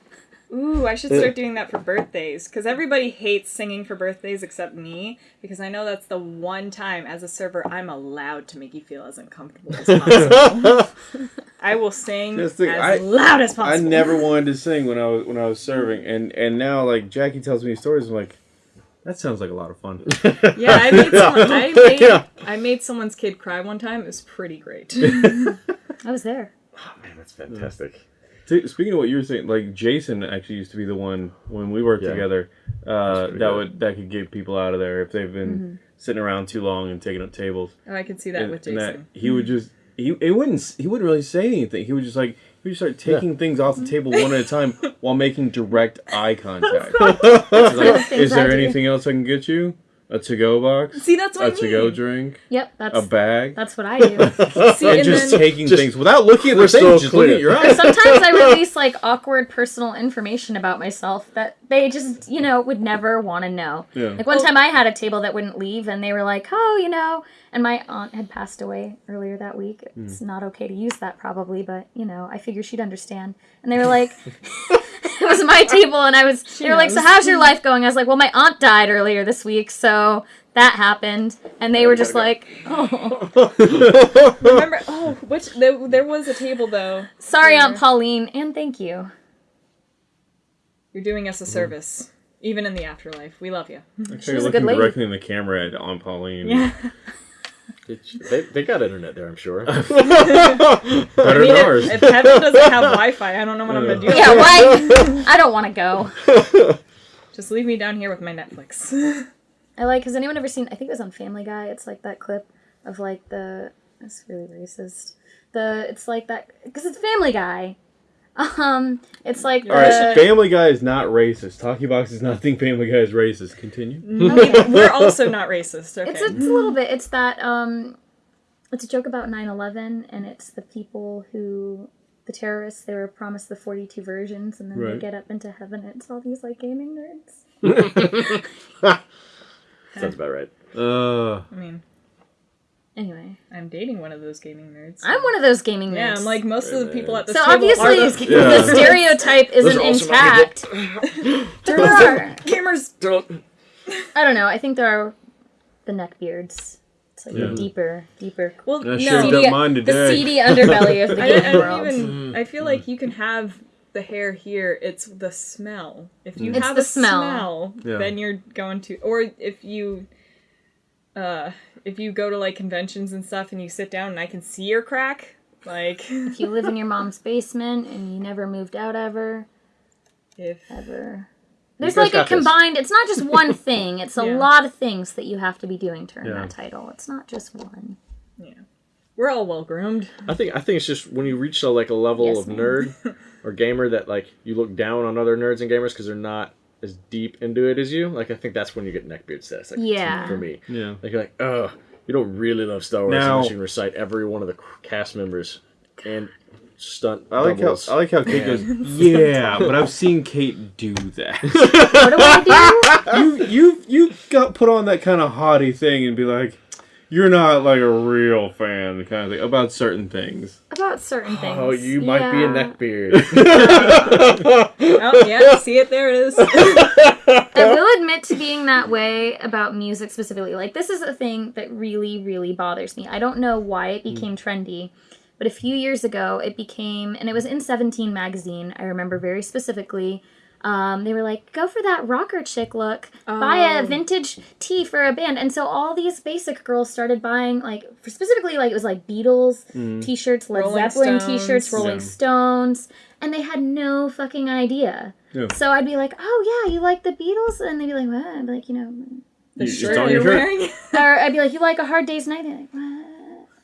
Speaker 4: Ooh, I should start doing that for birthdays because everybody hates singing for birthdays except me because I know that's the one time as a server I'm allowed to make you feel as uncomfortable as possible. I will sing
Speaker 1: Just
Speaker 4: as
Speaker 1: I-
Speaker 4: loud as possible.
Speaker 1: I never wanted to sing when I was when I was serving, and and now like Jackie tells me stories. I'm like, that sounds like a lot of fun.
Speaker 4: Yeah, I made, someone, I, made,
Speaker 2: Yeah.
Speaker 4: I made someone's kid cry one time. It was pretty great.
Speaker 3: I was there.
Speaker 2: Oh man, that's fantastic.
Speaker 1: T- Speaking of what you were saying, like Jason actually used to be the one when we worked
Speaker 2: Yeah.
Speaker 1: together uh, that
Speaker 2: good.
Speaker 1: would that could get people out of there if they've been
Speaker 3: Mm-hmm.
Speaker 1: sitting around too long and taking up tables.
Speaker 4: oh, I could see that
Speaker 1: and,
Speaker 4: with
Speaker 1: and
Speaker 4: Jason.
Speaker 1: he would just he it wouldn't he wouldn't really say anything. He would just like he would start taking things off the table one at a time while making direct eye contact. Like, is there anything else I can get you? A to-go box,
Speaker 4: See, that's what
Speaker 1: a
Speaker 4: I mean.
Speaker 1: A to-go drink,
Speaker 3: Yep, that's
Speaker 1: a bag,
Speaker 3: that's what I do.
Speaker 4: See,
Speaker 1: and
Speaker 4: and
Speaker 1: just
Speaker 4: then,
Speaker 1: taking
Speaker 2: just
Speaker 1: things without looking at the
Speaker 2: crystal
Speaker 1: thing. Just looking
Speaker 2: clear.
Speaker 1: at your eyes.
Speaker 3: Sometimes I release like awkward personal information about myself that they just, you know, would never want to know.
Speaker 1: Yeah.
Speaker 3: Like one time I had a table that wouldn't leave and they were like, "Oh, you know," and my aunt had passed away earlier that week. Hmm. It's not okay to use that probably, but you know, I figure she'd understand. And they were like it was my table and I was they were like, "So how's your life going?" I was like, "Well, my aunt died earlier this week, so that happened." And they were just like, "Oh,
Speaker 4: remember, oh, which there, there was a table though.
Speaker 3: sorry,
Speaker 4: Yeah.
Speaker 3: Aunt Pauline, and thank you."
Speaker 4: You're doing us a service, even in the afterlife. We love you.
Speaker 1: Actually,
Speaker 3: was a
Speaker 1: looking
Speaker 3: good lady.
Speaker 1: directly in the camera at Aunt Pauline.
Speaker 4: Yeah.
Speaker 2: They, they got internet there, I'm sure.
Speaker 1: Better
Speaker 4: I mean,
Speaker 1: than
Speaker 4: if,
Speaker 1: ours.
Speaker 4: if heaven doesn't have Wi-Fi, I don't know what I'm gonna do.
Speaker 3: Yeah, why? I don't want to go.
Speaker 4: Just leave me down here with my Netflix.
Speaker 3: I like. Has anyone ever seen? I think it was on Family Guy. It's like that clip of like the. It's really racist. The it's like that because it's Family Guy. Um, it's like the.
Speaker 1: All right, Family Guy is not racist. Talkie Box is not think Family Guy is racist. Continue.
Speaker 4: We're also not racist. Okay.
Speaker 3: It's a, it's a little bit. It's that. Um, it's a joke about 9-11 and it's the people who the terrorists they were promised the 42 versions and then they get up into heaven and it's all these like gaming nerds
Speaker 2: Sounds about right.
Speaker 1: Uh,
Speaker 4: I mean,
Speaker 3: anyway
Speaker 4: I'm dating one of those gaming nerds.
Speaker 3: i'm one of those gaming nerds
Speaker 4: yeah, I'm like most of the people at this
Speaker 3: so
Speaker 4: table
Speaker 3: obviously
Speaker 4: are those gaming
Speaker 1: Yeah.
Speaker 3: the stereotype isn't
Speaker 2: also
Speaker 3: intact there are
Speaker 4: gamers.
Speaker 2: Don't.
Speaker 3: I don't know. I think there are the neck beards. It's like
Speaker 1: Yeah.
Speaker 3: a deeper, deeper,
Speaker 4: Well,
Speaker 1: I
Speaker 4: no,
Speaker 1: shaved
Speaker 3: seedy,
Speaker 1: up mine
Speaker 3: the
Speaker 1: today.
Speaker 3: seedy underbelly of the
Speaker 4: I,
Speaker 3: gaming
Speaker 4: I don't
Speaker 3: world.
Speaker 4: even. I feel like you can have the hair here. It's the smell. If you
Speaker 3: It's
Speaker 4: have
Speaker 3: the
Speaker 4: a
Speaker 3: smell.
Speaker 4: smell,
Speaker 1: Yeah.
Speaker 4: then you're going to. Or if you, uh, if you go to like conventions and stuff, and you sit down, and I can see your crack, like
Speaker 3: If you live in your mom's basement and you never moved out ever,
Speaker 4: if
Speaker 3: ever. There's like a
Speaker 2: got this.
Speaker 3: combined. It's not just one thing. It's a
Speaker 4: Yeah.
Speaker 3: lot of things that you have to be doing to earn
Speaker 1: Yeah.
Speaker 3: that title. It's not just one.
Speaker 4: Yeah, we're all well groomed.
Speaker 2: I think I think it's just when you reach a, like a level
Speaker 3: Yes,
Speaker 2: of
Speaker 3: ma'am.
Speaker 2: nerd or gamer that like you look down on other nerds and gamers because they're not as deep into it as you. Like I think that's when you get neckbeard status. Like,
Speaker 3: Yeah.
Speaker 2: For me,
Speaker 1: yeah.
Speaker 2: like you're like, oh, you don't really love Star Wars
Speaker 1: Now-
Speaker 2: unless you can recite every one of the cast members and stunt
Speaker 1: I like how. I like how Kate goes. Yeah, but I've seen Kate do that.
Speaker 3: What do I do?
Speaker 1: you you you got put on that kind of haughty thing and be like, you're not like a real fan, kind of thing about certain things.
Speaker 3: About certain oh, things.
Speaker 2: Oh, you might be a
Speaker 3: Yeah.
Speaker 2: neckbeard.
Speaker 4: Oh yeah, see it there it is.
Speaker 3: I will admit to being that way about music specifically. Like, this is a thing that really, really bothers me. I don't know why it hmm. became trendy, but a few years ago it became, and it was in 17 magazine, I remember very specifically. Um, they were like, go for that rocker chick look. Buy a
Speaker 4: Oh.
Speaker 3: vintage tee for a band. And so all these basic girls started buying, like, for specifically, like, it was like Beatles t shirts, Led
Speaker 4: Rolling
Speaker 3: Zeppelin
Speaker 4: Stones.
Speaker 3: t shirts, Rolling
Speaker 1: Yeah.
Speaker 3: Stones. And they had no fucking idea.
Speaker 1: Yeah.
Speaker 3: So I'd be like, "Oh yeah, you like the Beatles?" And they'd be like, "What?" I'd be like, "You know,"
Speaker 4: The
Speaker 1: You
Speaker 4: shirt you're
Speaker 1: your shirt.
Speaker 4: wearing.
Speaker 3: or I'd be like, "You like a Hard Day's Night?" They're like, "What?"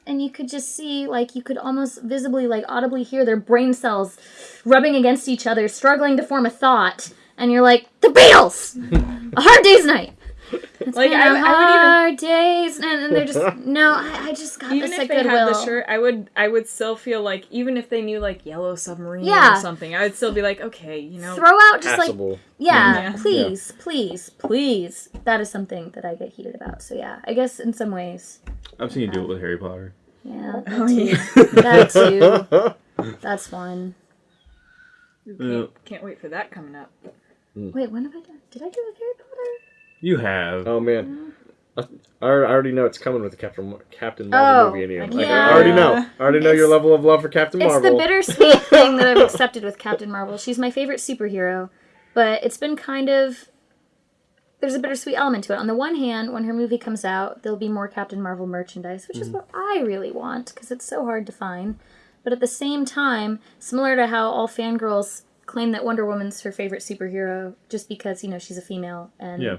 Speaker 3: And you could just see, like, you could almost visibly, like, audibly hear their brain cells rubbing against each other, struggling to form a thought. And you're like, "The Beatles, a Hard Day's Night." It's
Speaker 4: Like,
Speaker 3: been
Speaker 4: I-
Speaker 3: a
Speaker 4: I would even-
Speaker 3: hard days, and, and they're just no. I, I just got
Speaker 4: even
Speaker 3: this
Speaker 4: if
Speaker 3: at
Speaker 4: they
Speaker 3: Goodwill.
Speaker 4: had the shirt, I would I would still feel like even if they knew like Yellow Submarine
Speaker 3: Yeah.
Speaker 4: or something, I would still be like, okay, you know,
Speaker 3: Throw out just like Yeah,
Speaker 4: Yeah.
Speaker 3: please, please, please. That is something that I get heated about. So yeah, I guess in some ways,
Speaker 1: I've seen you do it with Harry Potter.
Speaker 3: yeah,
Speaker 4: oh yeah,
Speaker 3: that too. That's fun.
Speaker 4: can't, can't wait for that coming up. Hmm.
Speaker 3: Wait, when have I done? Did I do with Harry Potter?
Speaker 1: You have.
Speaker 2: Oh man, I, I already know it's coming with the Captain Captain Marvel
Speaker 3: Oh,
Speaker 2: movie in you.
Speaker 4: I
Speaker 2: Like,
Speaker 3: yeah.
Speaker 2: I already know. I already know your level of love for Captain
Speaker 3: It's
Speaker 2: Marvel.
Speaker 3: the bittersweet thing that I've accepted with Captain Marvel. She's my favorite superhero, but it's been kind of there's a bittersweet element to it. On the one hand, when her movie comes out, there'll be more Captain Marvel merchandise, which is mm. what I really want because it's so hard to find. But at the same time, similar to how all fangirls claim that Wonder Woman's her favorite superhero just because, you know, she's a female and
Speaker 1: Yeah.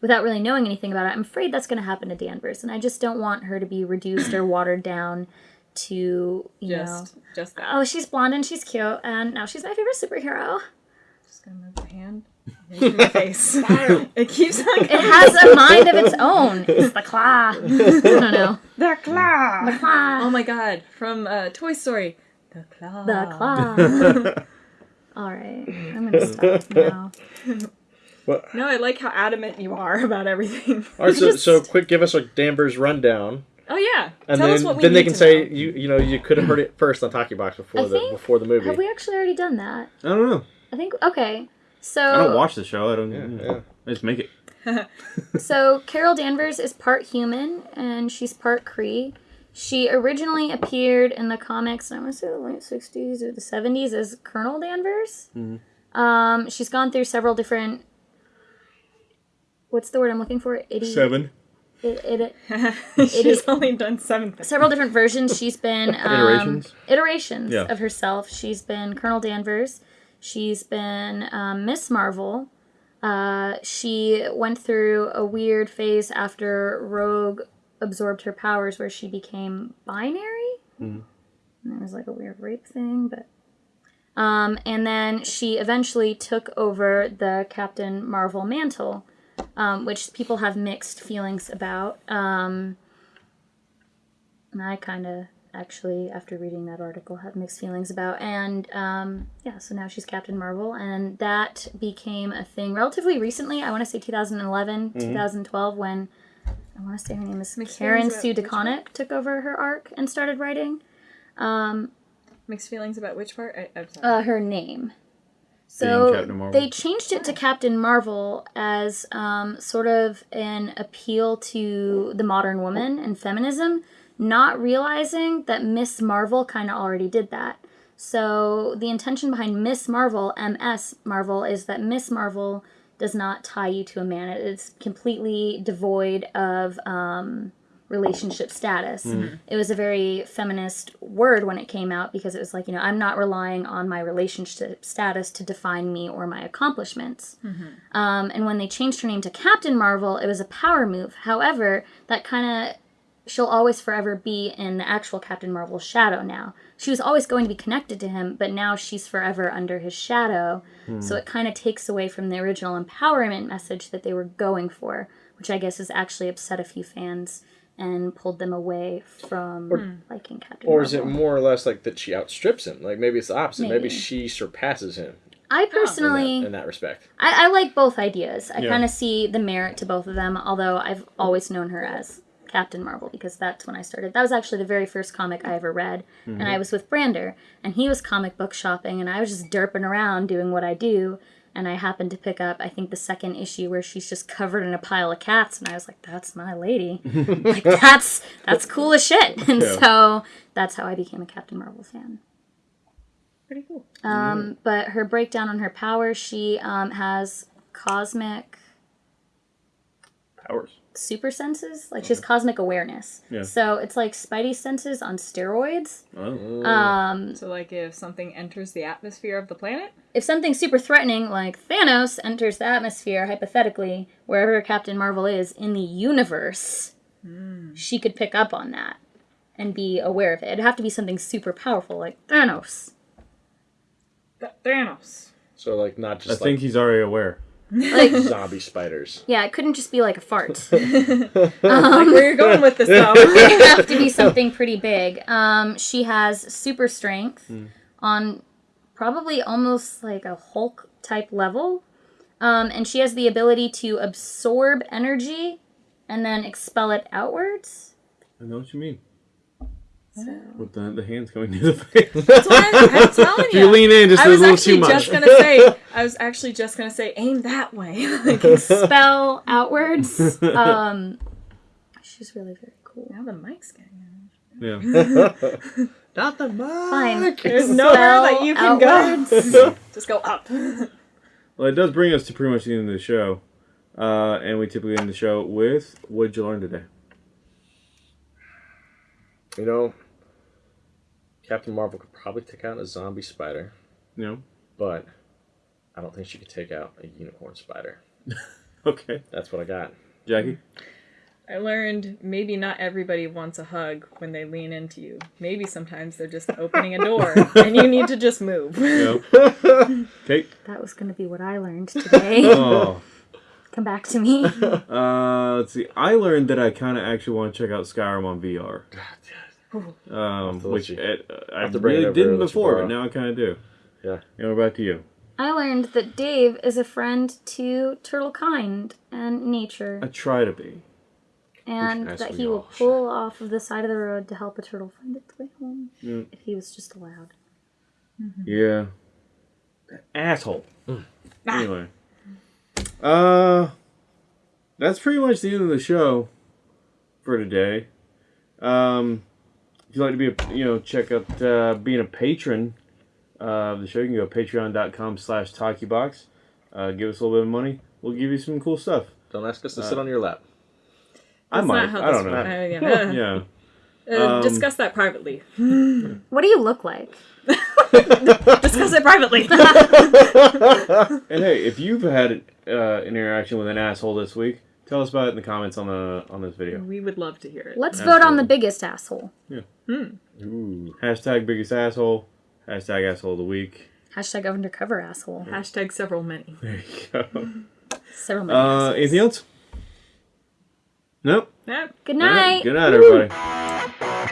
Speaker 3: without really knowing anything about it, I'm afraid that's going to happen to Danvers. And I just don't want her to be reduced or watered down to, you know,
Speaker 4: Just just that.
Speaker 3: oh, she's blonde and she's cute, and now she's my favorite superhero.
Speaker 4: Just gonna move the hand. In my face. it keeps on
Speaker 3: It has a mind of its own. It's the claw. I don't know.
Speaker 4: The claw.
Speaker 3: The claw.
Speaker 4: Oh my god, from uh, Toy Story. The claw.
Speaker 3: The claw. All right, I'm gonna stop now.
Speaker 4: No, I like how adamant you are about everything.
Speaker 2: All right, so,
Speaker 3: Just-
Speaker 2: so quick, give us a Danvers rundown,
Speaker 4: Oh yeah.
Speaker 2: and
Speaker 4: Tell
Speaker 2: then
Speaker 4: us what we
Speaker 2: then they can
Speaker 4: to
Speaker 2: say
Speaker 4: know.
Speaker 2: you you know you could have heard it first on Talkie Box before
Speaker 3: I
Speaker 2: the
Speaker 3: think-
Speaker 2: before the movie.
Speaker 3: Have we actually already done that?
Speaker 1: I don't know.
Speaker 3: I think okay. So
Speaker 1: I don't watch the show. I don't.
Speaker 2: Yeah,
Speaker 1: Yeah,
Speaker 2: yeah.
Speaker 1: I just make it.
Speaker 3: So Carol Danvers is part human and she's part Kree. She originally appeared in the comics, I want to say the late '60s or the '70s, as Colonel Danvers. Um, she's gone through several different. What's the word I'm looking for? Itty,
Speaker 1: Seven
Speaker 3: It, it,
Speaker 4: She's
Speaker 3: is-
Speaker 4: only done seven things.
Speaker 3: several different versions. She's been um,
Speaker 1: Iterations?
Speaker 3: iterations
Speaker 1: Yeah.
Speaker 3: of herself. She's been Colonel Danvers. She's been um, Miss Marvel. Uh, she went through a weird phase after Rogue absorbed her powers, where she became binary. And it was like a weird rape thing, but. Um, and then she eventually took over the Captain Marvel mantle, um, which people have mixed feelings about. Um, and I kind of actually, after reading that article, have mixed feelings about. And um, yeah, so now she's Captain Marvel, and that became a thing relatively recently. I want to say 2011, 2012, when I want to say her name is
Speaker 4: Mixed
Speaker 3: Karen Sue
Speaker 4: about which
Speaker 3: DeConnick took over her arc and started writing. Um,
Speaker 4: Mixed feelings about which part? I, I'm sorry.
Speaker 3: uh, her name. So
Speaker 1: Captain Marvel.
Speaker 3: they changed it to Captain Marvel as um, sort of an appeal to the modern woman and feminism, not realizing that Miss Marvel kind of already did that. So the intention behind Miss Marvel, MS Marvel, is that Miss Marvel does not tie you to a man. It is completely devoid of um, relationship status. It was a very feminist word when it came out because it was like, you know, I'm not relying on my relationship status to define me or my accomplishments. Um, and when they changed her name to Captain Marvel, it was a power move. However, that kind of she'll always forever be in the actual Captain Marvel's shadow now. She was always going to be connected to him, but now she's forever under his shadow. So hmm. it kind of takes away from the original empowerment message that they were going for, which I guess has actually upset a few fans and pulled them away from liking Captain
Speaker 2: Or
Speaker 3: Marvel.
Speaker 2: is it more or less like that she outstrips him? Like maybe it's the opposite. Maybe,
Speaker 3: Maybe.
Speaker 2: she surpasses him
Speaker 3: I
Speaker 2: in
Speaker 3: personally
Speaker 2: that, in that respect.
Speaker 3: I, I like both ideas. I
Speaker 1: Yeah.
Speaker 3: kind of see the merit to both of them, although I've always known her as Captain Marvel because that's when I started. That was actually the very first comic I ever read, and I was with Brander, and he was comic book shopping, and I was just derping around doing what I do. And I happened to pick up, I think, the second issue where she's just covered in a pile of cats, and I was like, "That's my lady. like that's that's cool as shit." And
Speaker 1: Yeah.
Speaker 3: so that's how I became a Captain Marvel fan.
Speaker 4: Pretty cool.
Speaker 3: Um, but her breakdown on her powers, she um, has cosmic
Speaker 1: Powers.
Speaker 3: Super senses. Like she has cosmic awareness.
Speaker 1: Yeah.
Speaker 3: So it's like Spidey senses on steroids.
Speaker 1: Oh.
Speaker 3: Um,
Speaker 4: So, like, if something enters the atmosphere of the planet,
Speaker 3: if something super threatening like Thanos enters the atmosphere, hypothetically, wherever Captain Marvel is in the universe, she could pick up on that and be aware of it. It'd have to be something super powerful like Thanos.
Speaker 4: Th- Thanos.
Speaker 2: So like not just
Speaker 1: I
Speaker 2: just
Speaker 1: think he's already aware.
Speaker 3: Like,
Speaker 2: zombie spiders.
Speaker 3: yeah, it couldn't just be like a fart.
Speaker 4: Like, where you're going with this, though.
Speaker 3: it have to be something pretty big. Um, she has super strength on probably almost like a Hulk type level. Um, and she has the ability to absorb energy and then expel it outwards.
Speaker 1: I know what you mean. With the, the hands going near the face.
Speaker 4: That's what I'm, I'm telling
Speaker 1: if you
Speaker 4: you.
Speaker 1: lean in just
Speaker 4: I
Speaker 1: a
Speaker 4: was
Speaker 1: little
Speaker 4: actually
Speaker 1: too much.
Speaker 4: I was actually just gonna say. I was actually just gonna say, aim that way. like,
Speaker 3: Expel outwards. Um, she's really very cool.
Speaker 4: now the mic's getting.
Speaker 1: yeah.
Speaker 2: Not the mic.
Speaker 3: Fine.
Speaker 4: There's nowhere that you can
Speaker 3: outwards.
Speaker 4: go. Just go up.
Speaker 1: Well, it does bring us to pretty much the end of the show. Uh, and we typically end the show with what did you learn today?
Speaker 2: You know, Captain Marvel could probably take out a zombie spider,
Speaker 1: You know?
Speaker 2: but I don't think she could take out a unicorn spider.
Speaker 1: Okay.
Speaker 2: That's what I got.
Speaker 1: Jackie?
Speaker 4: I learned maybe not everybody wants a hug when they lean into you. Maybe sometimes they're just opening a door and you need to just move.
Speaker 1: Yep. Kate.
Speaker 3: That was going to be what I learned today.
Speaker 1: Oh.
Speaker 3: Come back to me.
Speaker 1: Uh, let's see. I learned that I kind of actually want to check out Skyrim on VR. Um, which
Speaker 2: you-
Speaker 1: it, I
Speaker 2: have to bring it
Speaker 1: really didn't
Speaker 2: and let you
Speaker 1: before, but now I kind of do.
Speaker 2: Yeah.
Speaker 1: And what about you?
Speaker 3: I learned that Dave is a friend to turtle kind and nature,
Speaker 1: I try to be.
Speaker 3: and
Speaker 2: as
Speaker 3: that he will
Speaker 2: all should.
Speaker 3: pull off of the side of the road to help a turtle find its way home
Speaker 1: Mm.
Speaker 3: if he was just allowed.
Speaker 1: Yeah. Asshole.
Speaker 2: Mm.
Speaker 1: Anyway. Uh that's pretty much the end of the show for today. Um if you'd like to be a you know, check out uh, being a patron uh, of the show, you can go to patreon.com slash talkiebox. Uh, give us a little bit of money. We'll give you some cool stuff.
Speaker 2: Don't ask us to sit on your lap.
Speaker 1: I
Speaker 4: That's
Speaker 1: might.
Speaker 4: not how
Speaker 1: I don't know.
Speaker 4: uh, yeah.
Speaker 1: Yeah.
Speaker 4: Uh,
Speaker 1: Um,
Speaker 4: discuss that privately.
Speaker 3: What do you look like?
Speaker 4: Discuss it privately.
Speaker 1: And hey, if you've had uh, an interaction with an asshole this week, tell us about it in the comments on the on this video.
Speaker 4: we would love to hear it.
Speaker 3: Let's vote on the biggest asshole. Yeah. Hmm.
Speaker 2: Ooh.
Speaker 1: Hashtag biggest asshole. Hashtag asshole of the week.
Speaker 3: Hashtag undercover asshole.
Speaker 4: Hashtag several many.
Speaker 1: There you go.
Speaker 3: Several many
Speaker 1: Uh,
Speaker 3: assholes.
Speaker 1: anything else? Nope.
Speaker 4: Nope.
Speaker 3: Good
Speaker 1: All right.
Speaker 3: night.
Speaker 1: Good night, everybody.